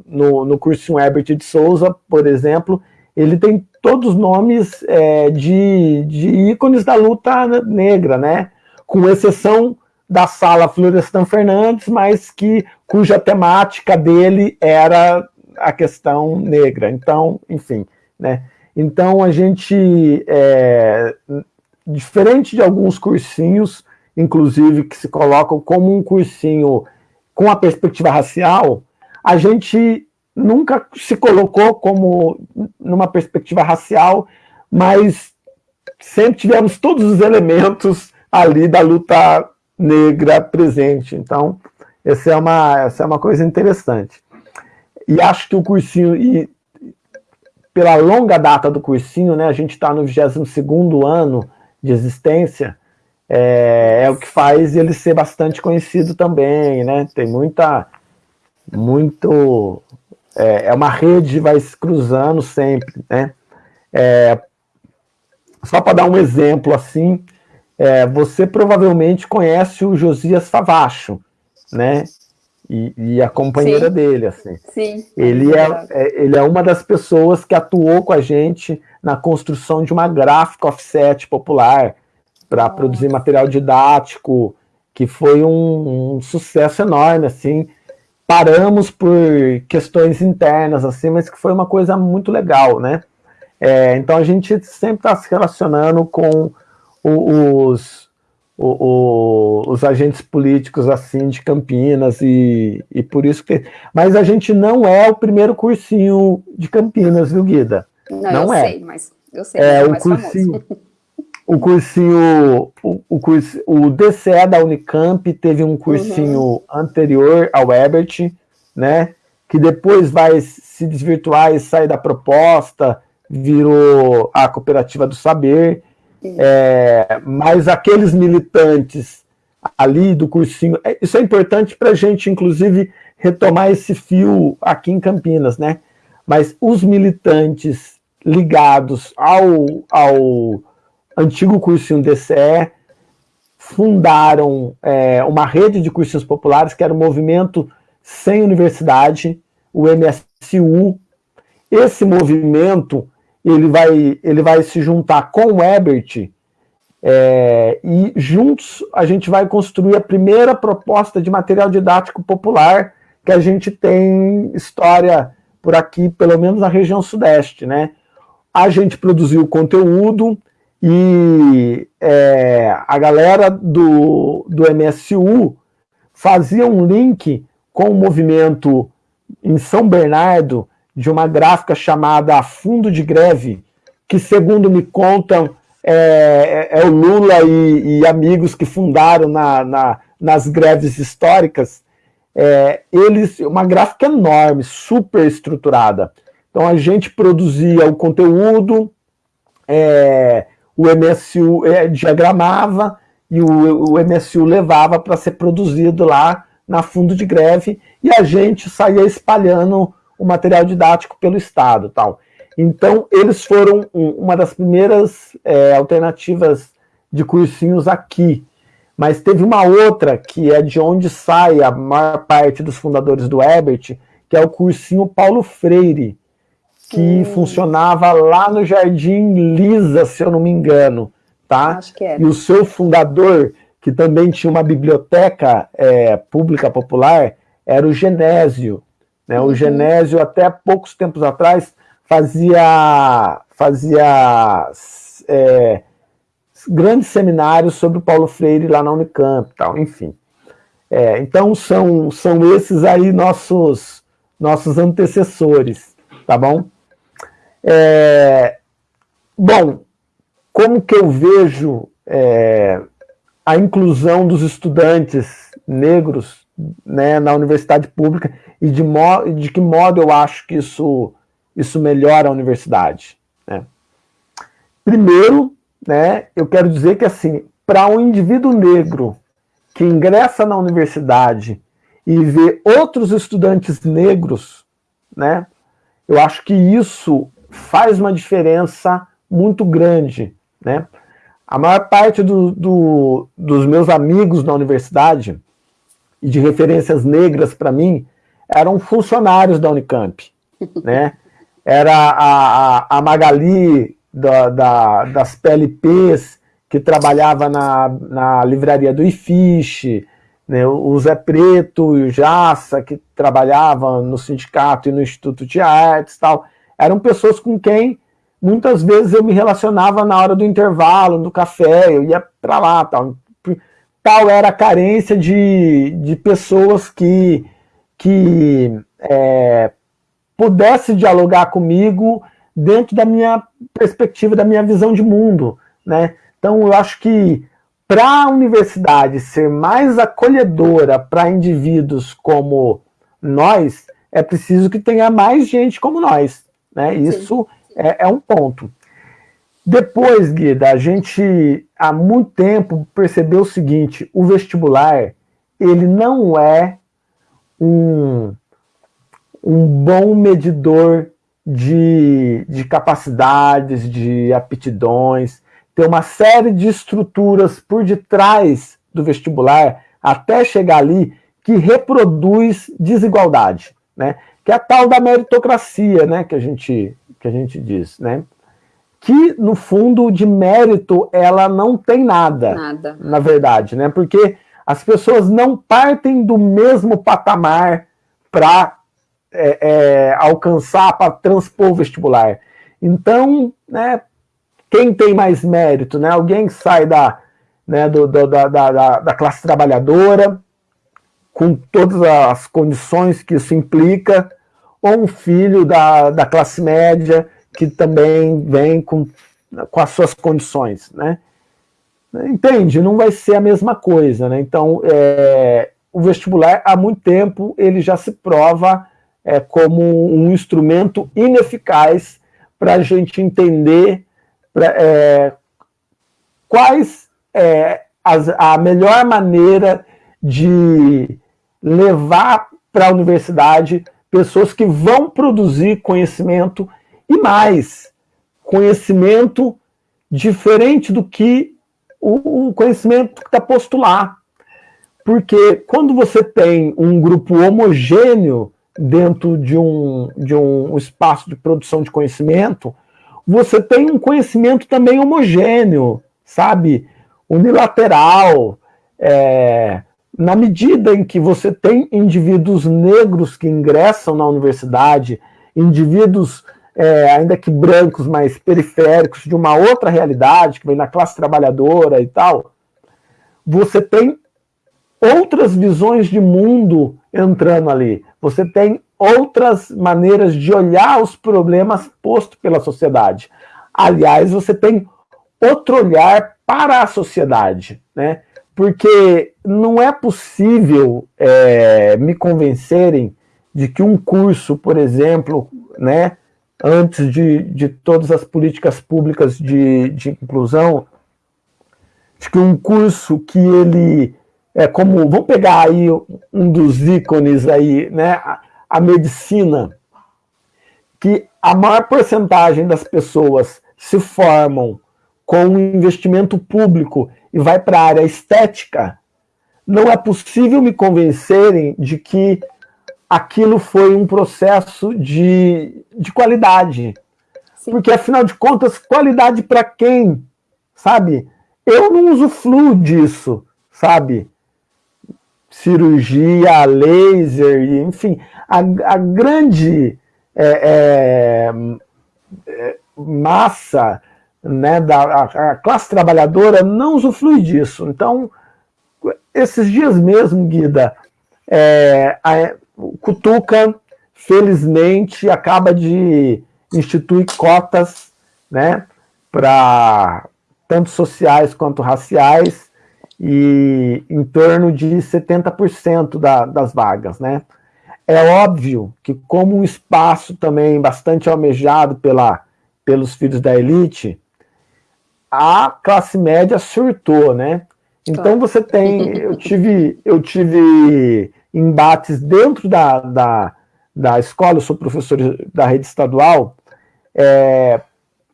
no, no cursinho Herbert de Souza, por exemplo, ele tem todos os nomes é, de, de ícones da luta negra, né? Com exceção da sala Florestan Fernandes, mas que cuja temática dele era a questão negra. Então, enfim, né? Então a gente, é, diferente de alguns cursinhos, inclusive que se colocam como um cursinho com a perspectiva racial, a gente nunca se colocou como numa perspectiva racial, mas sempre tivemos todos os elementos ali da luta negra presente. Então, essa é uma, essa é uma coisa interessante. E acho que o cursinho, e pela longa data do cursinho, né, a gente está no 22º ano de existência, é, é, o que faz ele ser bastante conhecido também, né? Tem muita, muito, é, é uma rede vai se cruzando sempre, né? É, só para dar um exemplo assim, é, você provavelmente conhece o Josias Favacho, né? E, e a companheira Sim. dele, assim. Sim. Ele é, é, ele é uma das pessoas que atuou com a gente na construção de uma gráfica offset popular, para produzir material didático, que foi um, um, sucesso enorme, assim. Paramos por questões internas, assim, mas que foi uma coisa muito legal, né? É, então a gente sempre está se relacionando com os, os, os, agentes políticos, assim, de Campinas, e, e por isso que... Mas a gente não é o primeiro cursinho de Campinas, viu, Guida? Não, não eu é. sei, mas eu sei. É, é o cursinho, o cursinho, o, o, curso, o DCE da Unicamp teve um cursinho uhum. anterior ao Ebert, né? Que depois vai se desvirtuar e sair da proposta, virou a Cooperativa do Saber. É, mas aqueles militantes ali do cursinho, é, isso é importante para a gente, inclusive, retomar esse fio aqui em Campinas, né? Mas os militantes ligados ao, ao antigo cursinho DCE fundaram é, uma rede de cursinhos populares, que era o Movimento Sem Universidade, o MSU. Esse movimento ele vai, ele vai se juntar com o Ebert é, e juntos a gente vai construir a primeira proposta de material didático popular que a gente tem história por aqui, pelo menos na região sudeste, né? A gente produziu conteúdo e é, a galera do, do MSU fazia um link com o movimento em São Bernardo de uma gráfica chamada Fundo de Greve, que, segundo me contam, é, é, é o Lula e, e, amigos que fundaram na, na, nas greves históricas, é, eles, uma gráfica enorme, super estruturada. Então a gente produzia o conteúdo, é, o MSU é, diagramava e o, o MSU levava para ser produzido lá na fundo de greve e a gente saía espalhando o material didático pelo Estado. tal. Então, eles foram uma das primeiras é, alternativas de cursinhos aqui. Mas teve uma outra, que é de onde sai a maior parte dos fundadores do Ebert, que é o cursinho Paulo Freire, que funcionava lá no Jardim Lisa, se eu não me engano. Tá? Acho que é. E o seu fundador, que também tinha uma biblioteca é, pública popular, era o Genésio. Né? O uhum. Genésio, até poucos tempos atrás, fazia, fazia é, grandes seminários sobre o Paulo Freire lá na Unicamp, tal, enfim. É, então são, são esses aí nossos, nossos antecessores, tá bom? É, bom, como que eu vejo é, a inclusão dos estudantes negros né, na universidade pública e de, de que modo eu acho que isso, isso melhora a universidade. Né? Primeiro, né, eu quero dizer que assim, para um indivíduo negro que ingressa na universidade e vê outros estudantes negros, né, eu acho que isso faz uma diferença muito grande. Né? A maior parte do, do, dos meus amigos na universidade, e de referências negras para mim, eram funcionários da Unicamp. né? Era a, a, a Magali da, da, das PLPs, que trabalhava na, na livraria do IFISH, né? o Zé Preto e o Jaça, que trabalhavam no sindicato e no Instituto de Artes tal. Eram pessoas com quem muitas vezes eu me relacionava na hora do intervalo, do café, eu ia para lá tal. Tal era a carência de, de pessoas que que é, pudesse dialogar comigo dentro da minha perspectiva, da minha visão de mundo. Né? Então, eu acho que para a universidade ser mais acolhedora para indivíduos como nós, é preciso que tenha mais gente como nós. Né? Isso é, é, um ponto. Depois, Guida, a gente há muito tempo percebeu o seguinte, o vestibular, ele não é um, um bom medidor de, de capacidades, de aptidões, tem uma série de estruturas por detrás do vestibular até chegar ali que reproduz desigualdade, né? que é a tal da meritocracia né? que, a gente, que a gente diz. Né? Que, no fundo, de mérito, ela não tem nada, nada. na verdade, né? porque as pessoas não partem do mesmo patamar para é, é, alcançar, para transpor o vestibular. Então, né, quem tem mais mérito? Né? Alguém que sai da, né, do, do, da, da, da classe trabalhadora, com todas as condições que isso implica, ou um filho da, da classe média que também vem com, com as suas condições, né? Entende? Não vai ser a mesma coisa, né? Então, é, o vestibular, há muito tempo, ele já se prova é, como um instrumento ineficaz para a gente entender pra, é, quais é as, a melhor maneira de levar para a universidade pessoas que vão produzir conhecimento e mais, conhecimento diferente do que o, conhecimento que está posto lá. Porque quando você tem um grupo homogêneo dentro de um, de um espaço de produção de conhecimento, você tem um conhecimento também homogêneo, sabe? Unilateral. É, na medida em que você tem indivíduos negros que ingressam na universidade, indivíduos é, ainda que brancos, mas periféricos, de uma outra realidade, que vem da classe trabalhadora e tal, você tem outras visões de mundo entrando ali. Você tem outras maneiras de olhar os problemas postos pela sociedade. Aliás, você tem outro olhar para a sociedade, né? Porque não é possível é, me convencerem de que um curso, por exemplo, né, antes de, de todas as políticas públicas de, de inclusão, de que um curso que ele é como, vamos pegar aí um dos ícones aí, né, a, a medicina, que a maior porcentagem das pessoas se formam com um investimento público e vai para a área estética, não é possível me convencerem de que aquilo foi um processo de, de qualidade. Sim. Porque, afinal de contas, qualidade para quem? Sabe? Eu não usufruo disso, sabe? cirurgia, laser, enfim, a, a grande é, é, é, massa né, da a, a classe trabalhadora não usufrui disso. Então, esses dias mesmo, Guida, é, a, o Cutuca, felizmente, acaba de instituir cotas né, para tanto sociais quanto raciais, e em torno de 70% da, das vagas, né? É óbvio que como um espaço também bastante almejado pela, pelos filhos da elite, a classe média surtou, né? Então você tem, eu tive, eu tive embates dentro da, da, da escola, eu sou professor da rede estadual, é,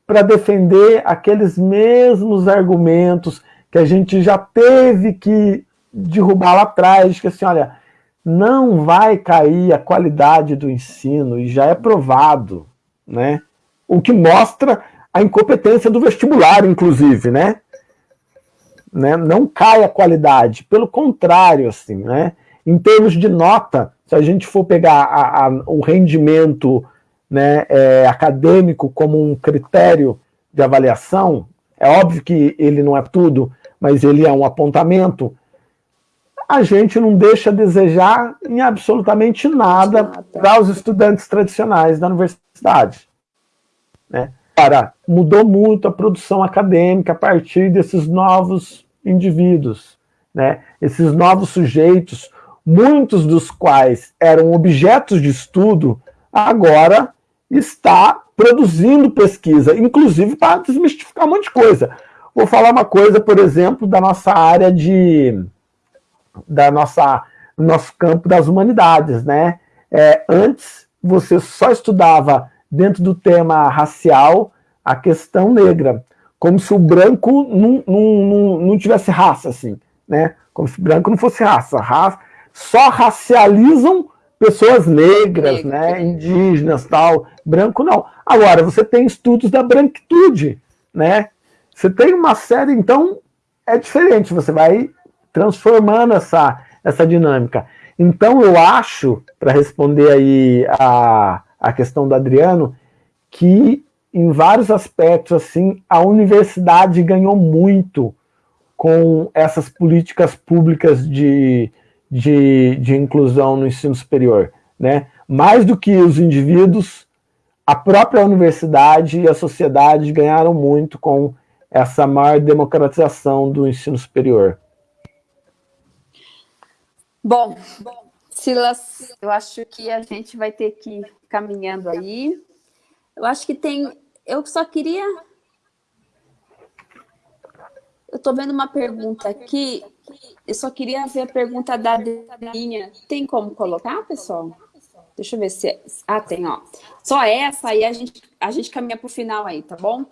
para defender aqueles mesmos argumentos que a gente já teve que derrubar lá atrás, que assim, olha, não vai cair a qualidade do ensino, e já é provado, né? O que mostra a incompetência do vestibular, inclusive, né? Né? Não cai a qualidade, pelo contrário, assim, né? Em termos de nota, se a gente for pegar a, a, o rendimento né, é, acadêmico como um critério de avaliação, é óbvio que ele não é tudo, mas ele é um apontamento, a gente não deixa a desejar em absolutamente nada para os estudantes tradicionais da universidade. Né? Agora, mudou muito a produção acadêmica a partir desses novos indivíduos, né? esses novos sujeitos, muitos dos quais eram objetos de estudo, agora está produzindo pesquisa, inclusive para desmistificar um monte de coisa. Vou falar uma coisa, por exemplo, da nossa área de... da nossa nosso campo das humanidades, né? É, antes, você só estudava dentro do tema racial a questão negra, como se o branco não, não, não, não tivesse raça, assim, né? Como se o branco não fosse raça. raça só racializam pessoas negras, né? Indígenas, tal. Branco não. Agora, você tem estudos da branquitude, né? Você tem uma série, então, é diferente, você vai transformando essa, essa dinâmica. Então, eu acho, para responder aí a, a questão do Adriano, que em vários aspectos, assim, a universidade ganhou muito com essas políticas públicas de, de, de inclusão no ensino superior. Né? Mais do que os indivíduos, a própria universidade e a sociedade ganharam muito com essa maior democratização do ensino superior. Bom, Silas, eu acho que a gente vai ter que caminhando aí. Eu acho que tem... Eu só queria... Eu estou vendo uma pergunta aqui. Eu só queria ver a pergunta da Delinha. Tem como colocar, pessoal? Deixa eu ver se... É... Ah, tem, ó. Só essa, aí a gente, a gente caminha para o final aí, tá bom?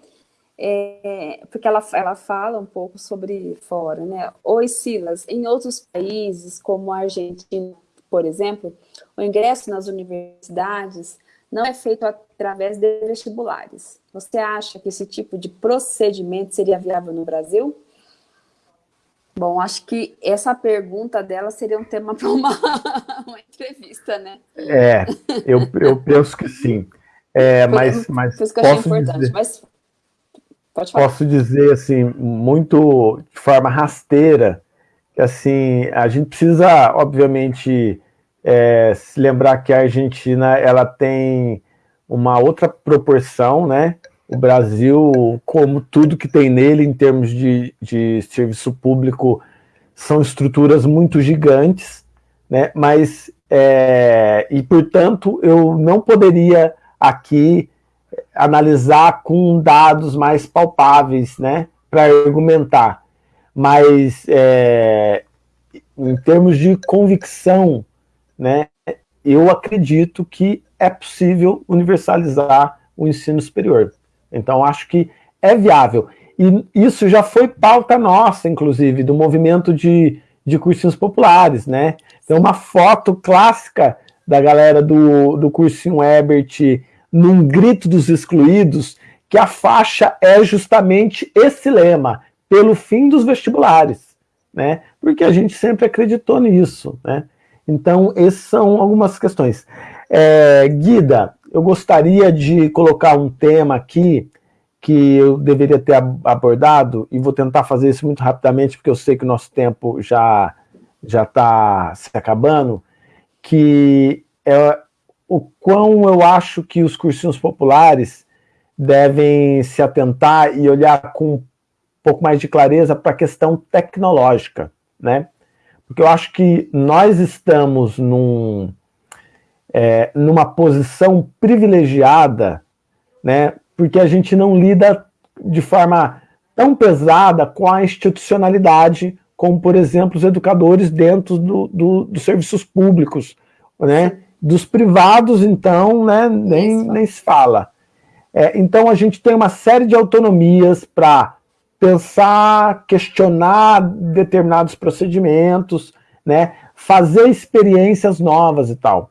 É, porque ela, ela fala um pouco sobre fora, né? Oi, Silas, em outros países, como a Argentina, por exemplo, o ingresso nas universidades não é feito através de vestibulares. Você acha que esse tipo de procedimento seria viável no Brasil? Bom, acho que essa pergunta dela seria um tema para uma, uma, entrevista, né? É, eu, eu penso que sim. É, mas, mas posso dizer, mas Posso dizer, assim, muito de forma rasteira, assim, a gente precisa, obviamente, é, se lembrar que a Argentina, ela tem uma outra proporção, né? O Brasil, como tudo que tem nele em termos de, de serviço público, são estruturas muito gigantes, né? Mas, é, e portanto, eu não poderia aqui analisar com dados mais palpáveis, né, para argumentar. Mas, é, em termos de convicção, né, eu acredito que é possível universalizar o ensino superior. Então, acho que é viável. E isso já foi pauta nossa, inclusive, do movimento de, de cursinhos populares, né? Tem uma foto clássica da galera do, do cursinho Ebert num grito dos excluídos, que a faixa é justamente esse lema, pelo fim dos vestibulares, né? Porque a gente sempre acreditou nisso, né? Então, essas são algumas questões. É, Guida, eu gostaria de colocar um tema aqui que eu deveria ter abordado, e vou tentar fazer isso muito rapidamente, porque eu sei que o nosso tempo já já está se acabando, que é o quão eu acho que os cursinhos populares devem se atentar e olhar com pouco mais de clareza para a questão tecnológica, né? Porque eu acho que nós estamos num, é, numa posição privilegiada, né? Porque a gente não lida de forma tão pesada com a institucionalidade, como, por exemplo, os educadores dentro do, do, dos serviços públicos, né? Dos privados, então, né, nem, nem se fala. É, então, a gente tem uma série de autonomias para pensar, questionar determinados procedimentos, né, fazer experiências novas e tal.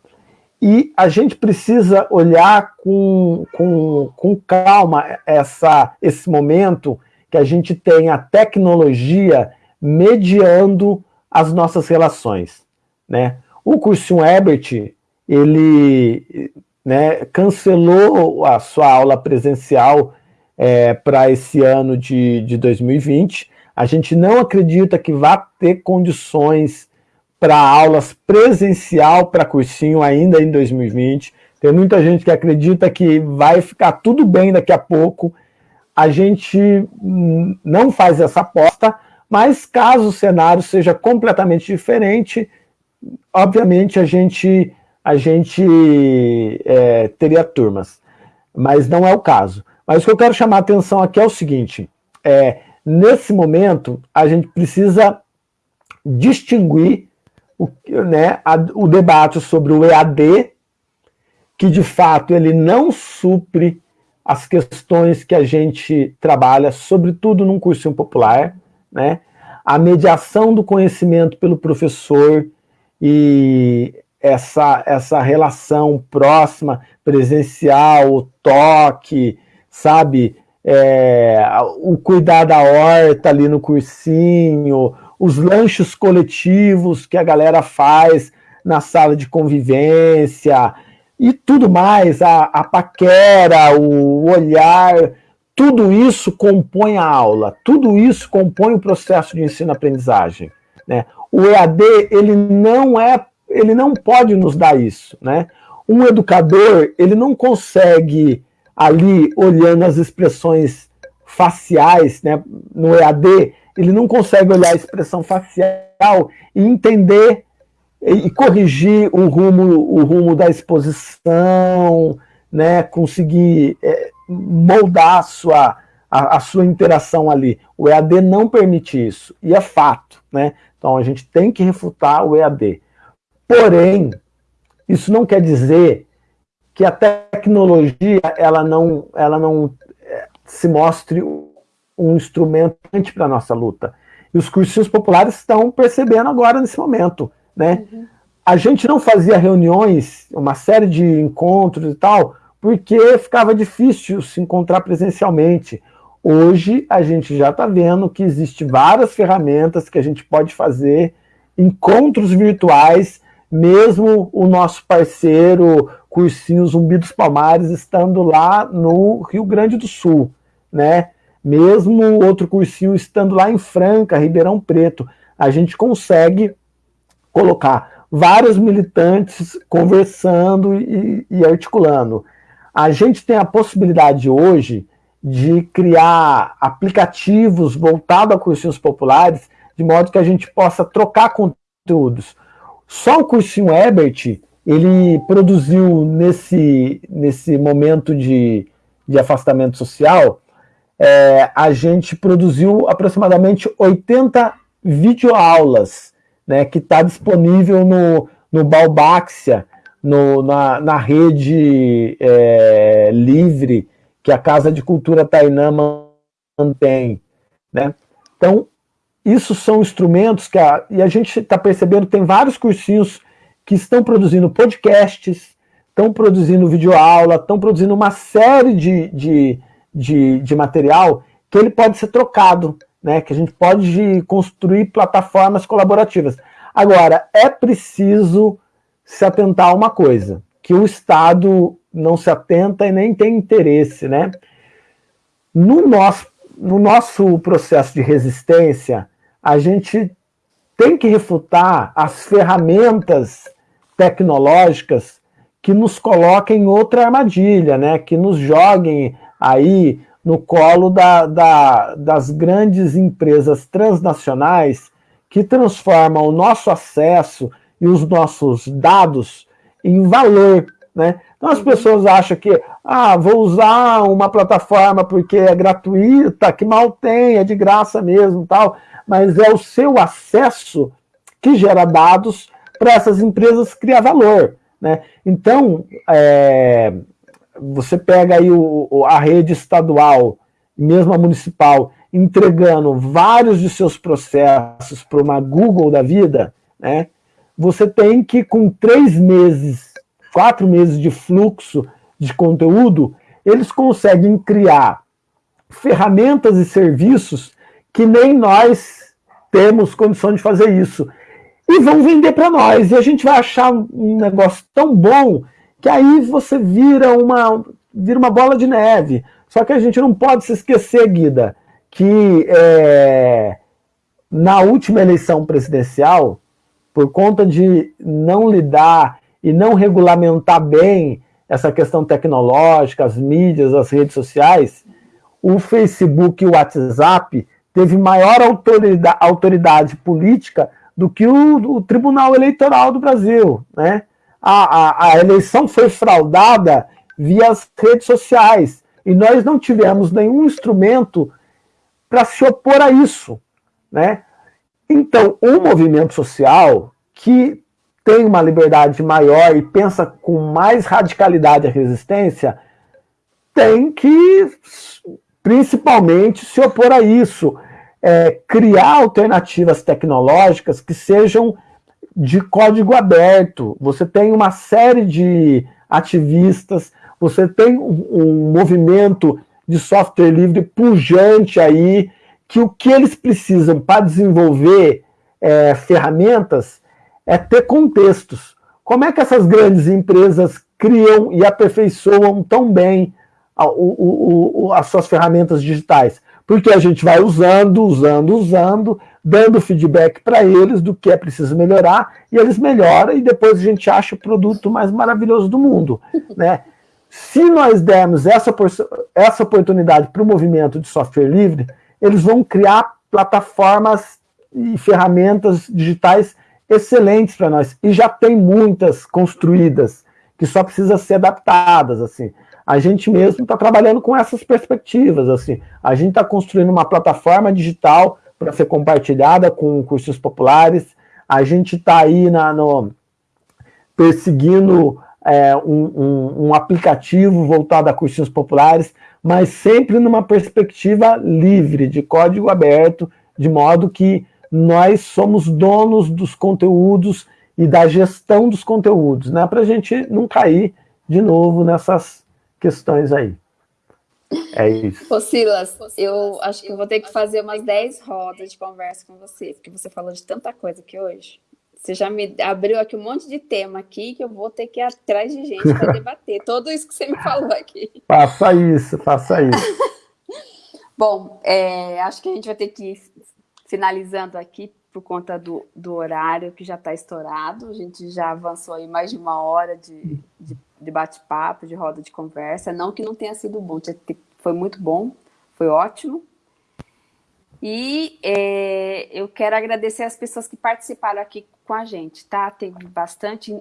E a gente precisa olhar com, com, com calma essa, esse momento que a gente tem a tecnologia mediando as nossas relações. Né? O cursinho Ebert, ele né, cancelou a sua aula presencial é, para esse ano de, de 2020. A gente não acredita que vá ter condições para aulas presencial para cursinho ainda em 2020. Tem muita gente que acredita que vai ficar tudo bem daqui a pouco. A gente não faz essa aposta, mas caso o cenário seja completamente diferente, obviamente a gente a gente é, teria turmas, mas não é o caso. Mas o que eu quero chamar a atenção aqui é o seguinte, é, nesse momento a gente precisa distinguir o, né, a, o debate sobre o EAD, que de fato ele não supre as questões que a gente trabalha, sobretudo num cursinho popular, né? a mediação do conhecimento pelo professor e essa, essa relação próxima, presencial, o toque, sabe? É, o cuidar da horta ali no cursinho, os lanches coletivos que a galera faz na sala de convivência e tudo mais, a, a paquera, o olhar, tudo isso compõe a aula, tudo isso compõe o processo de ensino-aprendizagem. Né? O EAD ele não é ele não pode nos dar isso, né? Um educador, ele não consegue ali, olhando as expressões faciais, né, no EAD, ele não consegue olhar a expressão facial e entender e corrigir o rumo, o rumo da exposição, né, conseguir é, moldar a sua, a, a, sua interação ali. O EAD não permite isso, e é fato. Né? Então a gente tem que refutar o EAD. Porém, isso não quer dizer que a tecnologia ela não, ela não é, se mostre um instrumento para a nossa luta. E os cursinhos populares estão percebendo agora nesse momento. Né? Uhum. A gente não fazia reuniões, uma série de encontros e tal, porque ficava difícil se encontrar presencialmente. Hoje a gente já está vendo que existem várias ferramentas que a gente pode fazer, encontros virtuais, mesmo o nosso parceiro Cursinho Zumbi dos Palmares estando lá no Rio Grande do Sul, né? Mesmo outro cursinho estando lá em Franca, Ribeirão Preto, a gente consegue colocar vários militantes conversando e, e articulando. A gente tem a possibilidade hoje de criar aplicativos voltados a cursinhos populares, de modo que a gente possa trocar conteúdos. Só o cursinho Ebert, ele produziu nesse, nesse momento de, de afastamento social, é, a gente produziu aproximadamente 80 videoaulas né, que está disponível no, no Balbaxia, no, na, na rede é, livre que a Casa de Cultura Tainã mantém. Né? Então, isso são instrumentos que a, e a gente está percebendo tem vários cursinhos que estão produzindo podcasts, estão produzindo videoaula, estão produzindo uma série de, de, de, de material que ele pode ser trocado né, que a gente pode construir plataformas colaborativas. Agora, é preciso se atentar a uma coisa, que o Estado não se atenta e nem tem interesse. Né? No, nosso, no nosso processo de resistência, a gente tem que refutar as ferramentas tecnológicas que nos coloquem em outra armadilha, né? que nos joguem aí no colo da, da, das grandes empresas transnacionais que transformam o nosso acesso e os nossos dados em valor. Né? Então as pessoas acham que ah, vou usar uma plataforma porque é gratuita, que mal tem, é de graça mesmo, tal, mas é o seu acesso que gera dados para essas empresas criar valor. Né? Então, é, você pega aí o, a rede estadual, mesmo a municipal, entregando vários de seus processos para uma Google da vida, né, você tem que, com três meses, quatro meses de fluxo de conteúdo, eles conseguem criar ferramentas e serviços que nem nós temos condição de fazer isso. E vão vender para nós, e a gente vai achar um negócio tão bom que aí você vira uma, vira uma bola de neve. Só que a gente não pode se esquecer, Guida, que é, na última eleição presidencial, por conta de não lidar e não regulamentar bem essa questão tecnológica, as mídias, as redes sociais, o Facebook e o WhatsApp teve maior autoridade, autoridade política do que o, o Tribunal Eleitoral do Brasil, né? a, a, a eleição foi fraudada via as redes sociais, e nós não tivemos nenhum instrumento para se opor a isso. Né? Então, um movimento social que tem uma liberdade maior e pensa com mais radicalidade a resistência, tem que, principalmente, se opor a isso, é, criar alternativas tecnológicas que sejam de código aberto, você tem uma série de ativistas, você tem um, movimento de software livre pujante aí, que o que eles precisam para desenvolver é, ferramentas é ter contextos. Como é que essas grandes empresas criam e aperfeiçoam tão bem a, o, o, as suas ferramentas digitais? Porque a gente vai usando, usando, usando, dando feedback para eles do que é preciso melhorar, e eles melhoram, e depois a gente acha o produto mais maravilhoso do mundo. Né? Se nós dermos essa, essa oportunidade para o movimento de software livre, eles vão criar plataformas e ferramentas digitais excelentes para nós, e já tem muitas construídas, que só precisam ser adaptadas, assim. A gente mesmo está trabalhando com essas perspectivas, assim. A gente está construindo uma plataforma digital para ser compartilhada com cursos populares, a gente está aí na, no, perseguindo é, um, um, um, aplicativo voltado a cursinhos populares, mas sempre numa perspectiva livre, de código aberto, de modo que nós somos donos dos conteúdos e da gestão dos conteúdos, né? Para a gente não cair de novo nessas questões aí. É isso. Ô Silas, eu acho que eu vou ter que fazer umas 10 rodas de conversa com você, porque você falou de tanta coisa aqui hoje. Você já me abriu aqui um monte de tema aqui que eu vou ter que ir atrás de gente para debater. Tudo isso que você me falou aqui. Faça isso, faça isso. Bom, é, acho que a gente vai ter que finalizando aqui por conta do, do horário que já está estourado. A gente já avançou aí mais de uma hora de, de, de bate-papo, de roda de conversa. Não que não tenha sido bom, foi muito bom, foi ótimo. E é, eu quero agradecer as pessoas que participaram aqui com a gente, tá? Teve bastante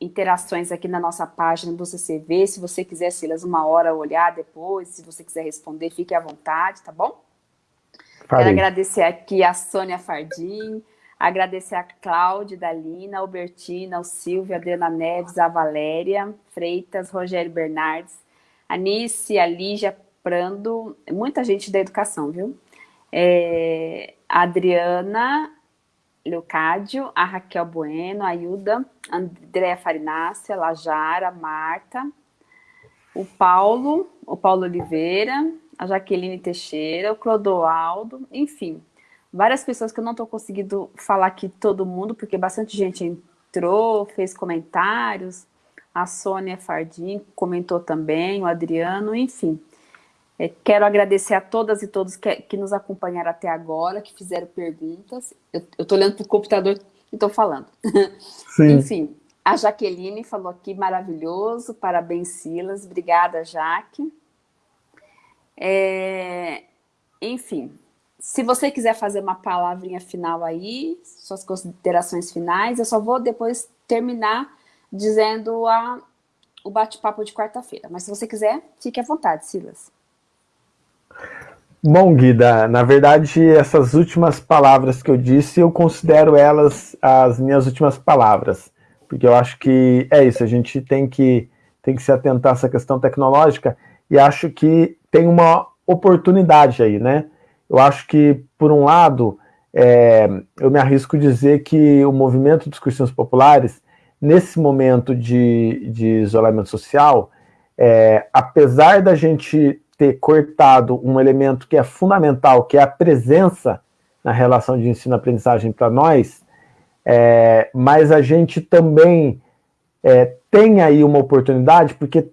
interações aqui na nossa página do CCV. Se você quiser, Silas, uma hora olhar depois, se você quiser responder, fique à vontade, tá bom? Quero agradecer aqui a Sônia Fardim, agradecer a Cláudia, Dalina, Albertina, o Silvio, a Adriana Neves, a Valéria Freitas, Rogério Bernardes, a Nice, a Lígia Prando, muita gente da educação, viu? É, a Adriana Leocádio, a Raquel Bueno, a Ilda, a Andréa Farinácia, a Lajara, a Marta, o Paulo, o Paulo Oliveira, a Jaqueline Teixeira, o Clodoaldo, enfim, várias pessoas que eu não estou conseguindo falar aqui todo mundo, porque bastante gente entrou, fez comentários, a Sônia Fardim comentou também, o Adriano, enfim. É, quero agradecer a todas e todos que, que, nos acompanharam até agora, que fizeram perguntas. Eu estou olhando para o computador e estou falando. Enfim, a Jaqueline falou aqui, maravilhoso, parabéns Silas, obrigada Jaque. É, enfim, se você quiser fazer uma palavrinha final aí, suas considerações finais, eu só vou depois terminar dizendo a, o bate-papo de quarta-feira. Mas se você quiser, fique à vontade, Silas. Bom, Guida, na verdade, essas últimas palavras que eu disse, eu considero elas as minhas últimas palavras, porque eu acho que é isso, a gente tem que, tem que se atentar a essa questão tecnológica, e acho que tem uma oportunidade aí, né? Eu acho que, por um lado, é, eu me arrisco dizer que o movimento dos cristãos populares, nesse momento de, de isolamento social, é, apesar da gente ter cortado um elemento que é fundamental, que é a presença na relação de ensino-aprendizagem para nós, é, mas a gente também é, tem aí uma oportunidade, porque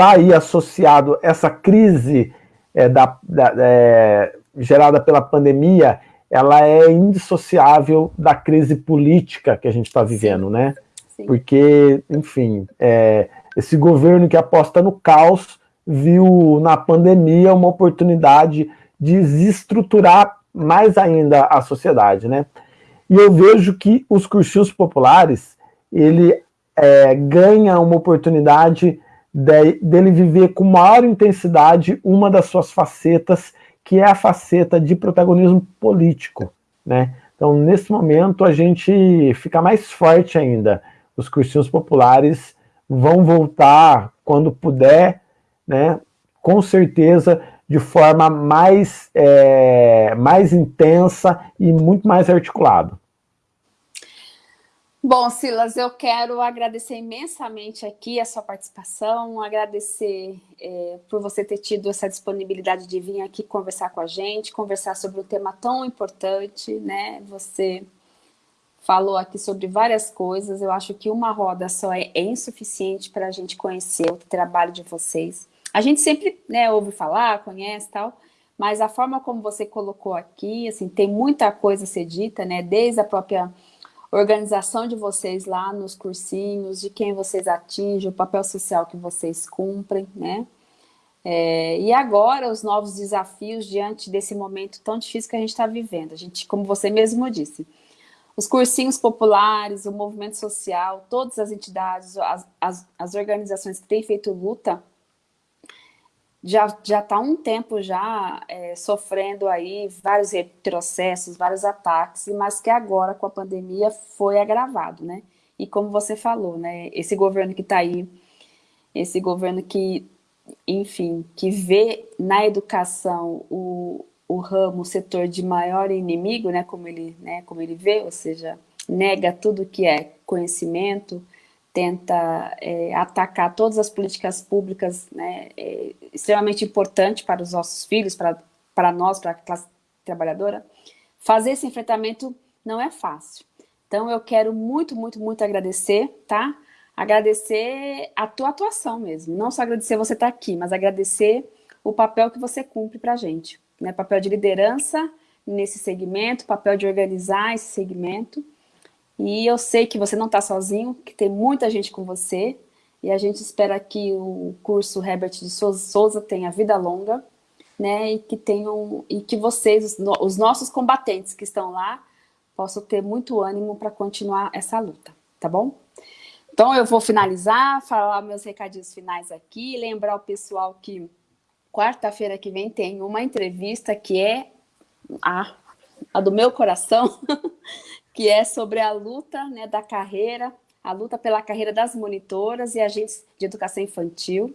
está aí associado essa crise é, da, da, é, gerada pela pandemia, ela é indissociável da crise política que a gente está vivendo, né? Sim. Porque, enfim, é, esse governo que aposta no caos viu na pandemia uma oportunidade de desestruturar mais ainda a sociedade, né? E eu vejo que os cursinhos populares, ele é, ganha uma oportunidade de, dele viver com maior intensidade uma das suas facetas, que é a faceta de protagonismo político. Né? Então, nesse momento, a gente fica mais forte ainda. Os cursinhos populares vão voltar quando puder, né? com certeza, de forma mais, é, mais intensa e muito mais articulada. Bom, Silas, eu quero agradecer imensamente aqui a sua participação, agradecer é, por você ter tido essa disponibilidade de vir aqui conversar com a gente, conversar sobre um tema tão importante, né? Você falou aqui sobre várias coisas, eu acho que uma roda só é, é insuficiente para a gente conhecer o trabalho de vocês. A gente sempre né, ouve falar, conhece tal, mas a forma como você colocou aqui, assim, tem muita coisa a ser dita, né? Desde a própria organização de vocês lá nos cursinhos, de quem vocês atingem, o papel social que vocês cumprem, né? É, e agora os novos desafios diante desse momento tão difícil que a gente está vivendo. A gente, como você mesmo disse, os cursinhos populares, o movimento social, todas as entidades, as, as, as organizações que têm feito luta, já já está um tempo já é, sofrendo aí vários retrocessos, vários ataques, mas que agora com a pandemia foi agravado, né? E como você falou, né? Esse governo que está aí, esse governo que, enfim, que vê na educação o, o ramo, o setor de maior inimigo, né? Como ele, né? Como ele vê, ou seja, nega tudo que é conhecimento, tenta é, atacar todas as políticas públicas, né, é, extremamente importante para os nossos filhos, para, para nós, para a classe trabalhadora, fazer esse enfrentamento não é fácil. Então eu quero muito, muito, muito agradecer, tá? Agradecer a tua atuação mesmo, não só agradecer você estar aqui, mas agradecer o papel que você cumpre para a gente, né? Papel de liderança nesse segmento, papel de organizar esse segmento, e eu sei que você não está sozinho, que tem muita gente com você, e a gente espera que o curso Herbert de Souza tenha vida longa, né, e que tenham, e que vocês, os nossos combatentes que estão lá, possam ter muito ânimo para continuar essa luta, tá bom? Então eu vou finalizar, falar meus recadinhos finais aqui, lembrar o pessoal que quarta-feira que vem tem uma entrevista que é a, a do meu coração, que é sobre a luta né, da carreira, a luta pela carreira das monitoras e agentes de educação infantil.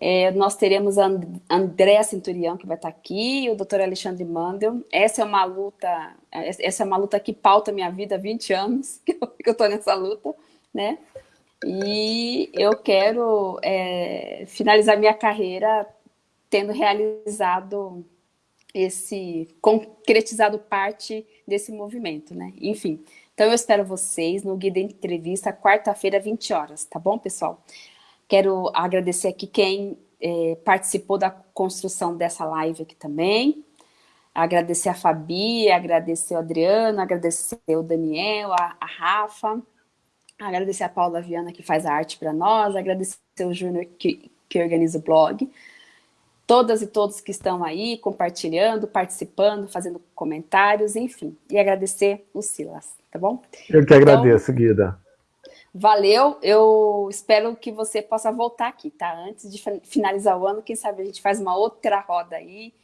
É, nós teremos a Andréa Centurião, que vai estar aqui, e o doutor Alexandre Mandel. Essa é uma luta, essa é uma luta que pauta minha vida há 20 anos, que eu estou nessa luta, né? E eu quero é, finalizar minha carreira tendo realizado esse concretizado parte desse movimento, né? Enfim, então eu espero vocês no Guia da Entrevista, quarta-feira, 20 horas, tá bom, pessoal? Quero agradecer aqui quem é, participou da construção dessa live aqui também, agradecer a Fabi, agradecer o Adriano, agradecer o Daniel, a, a Rafa, agradecer a Paula Viana que faz a arte para nós, agradecer o Júnior que, que organiza o blog, todas e todos que estão aí compartilhando, participando, fazendo comentários, enfim. E agradecer o Silas, tá bom? Eu que agradeço, então, Guida. Valeu, eu espero que você possa voltar aqui, tá? Antes de finalizar o ano, quem sabe a gente faz uma outra roda aí,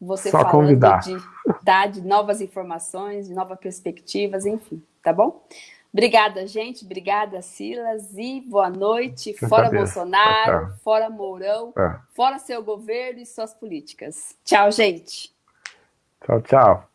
você Só falando convidar. de, tá, de novas informações, de novas perspectivas, enfim, tá bom? Obrigada, gente. Obrigada, Silas. E boa noite. Fora Bolsonaro, fora Mourão, é. fora seu governo e suas políticas. Tchau, gente. Tchau, tchau.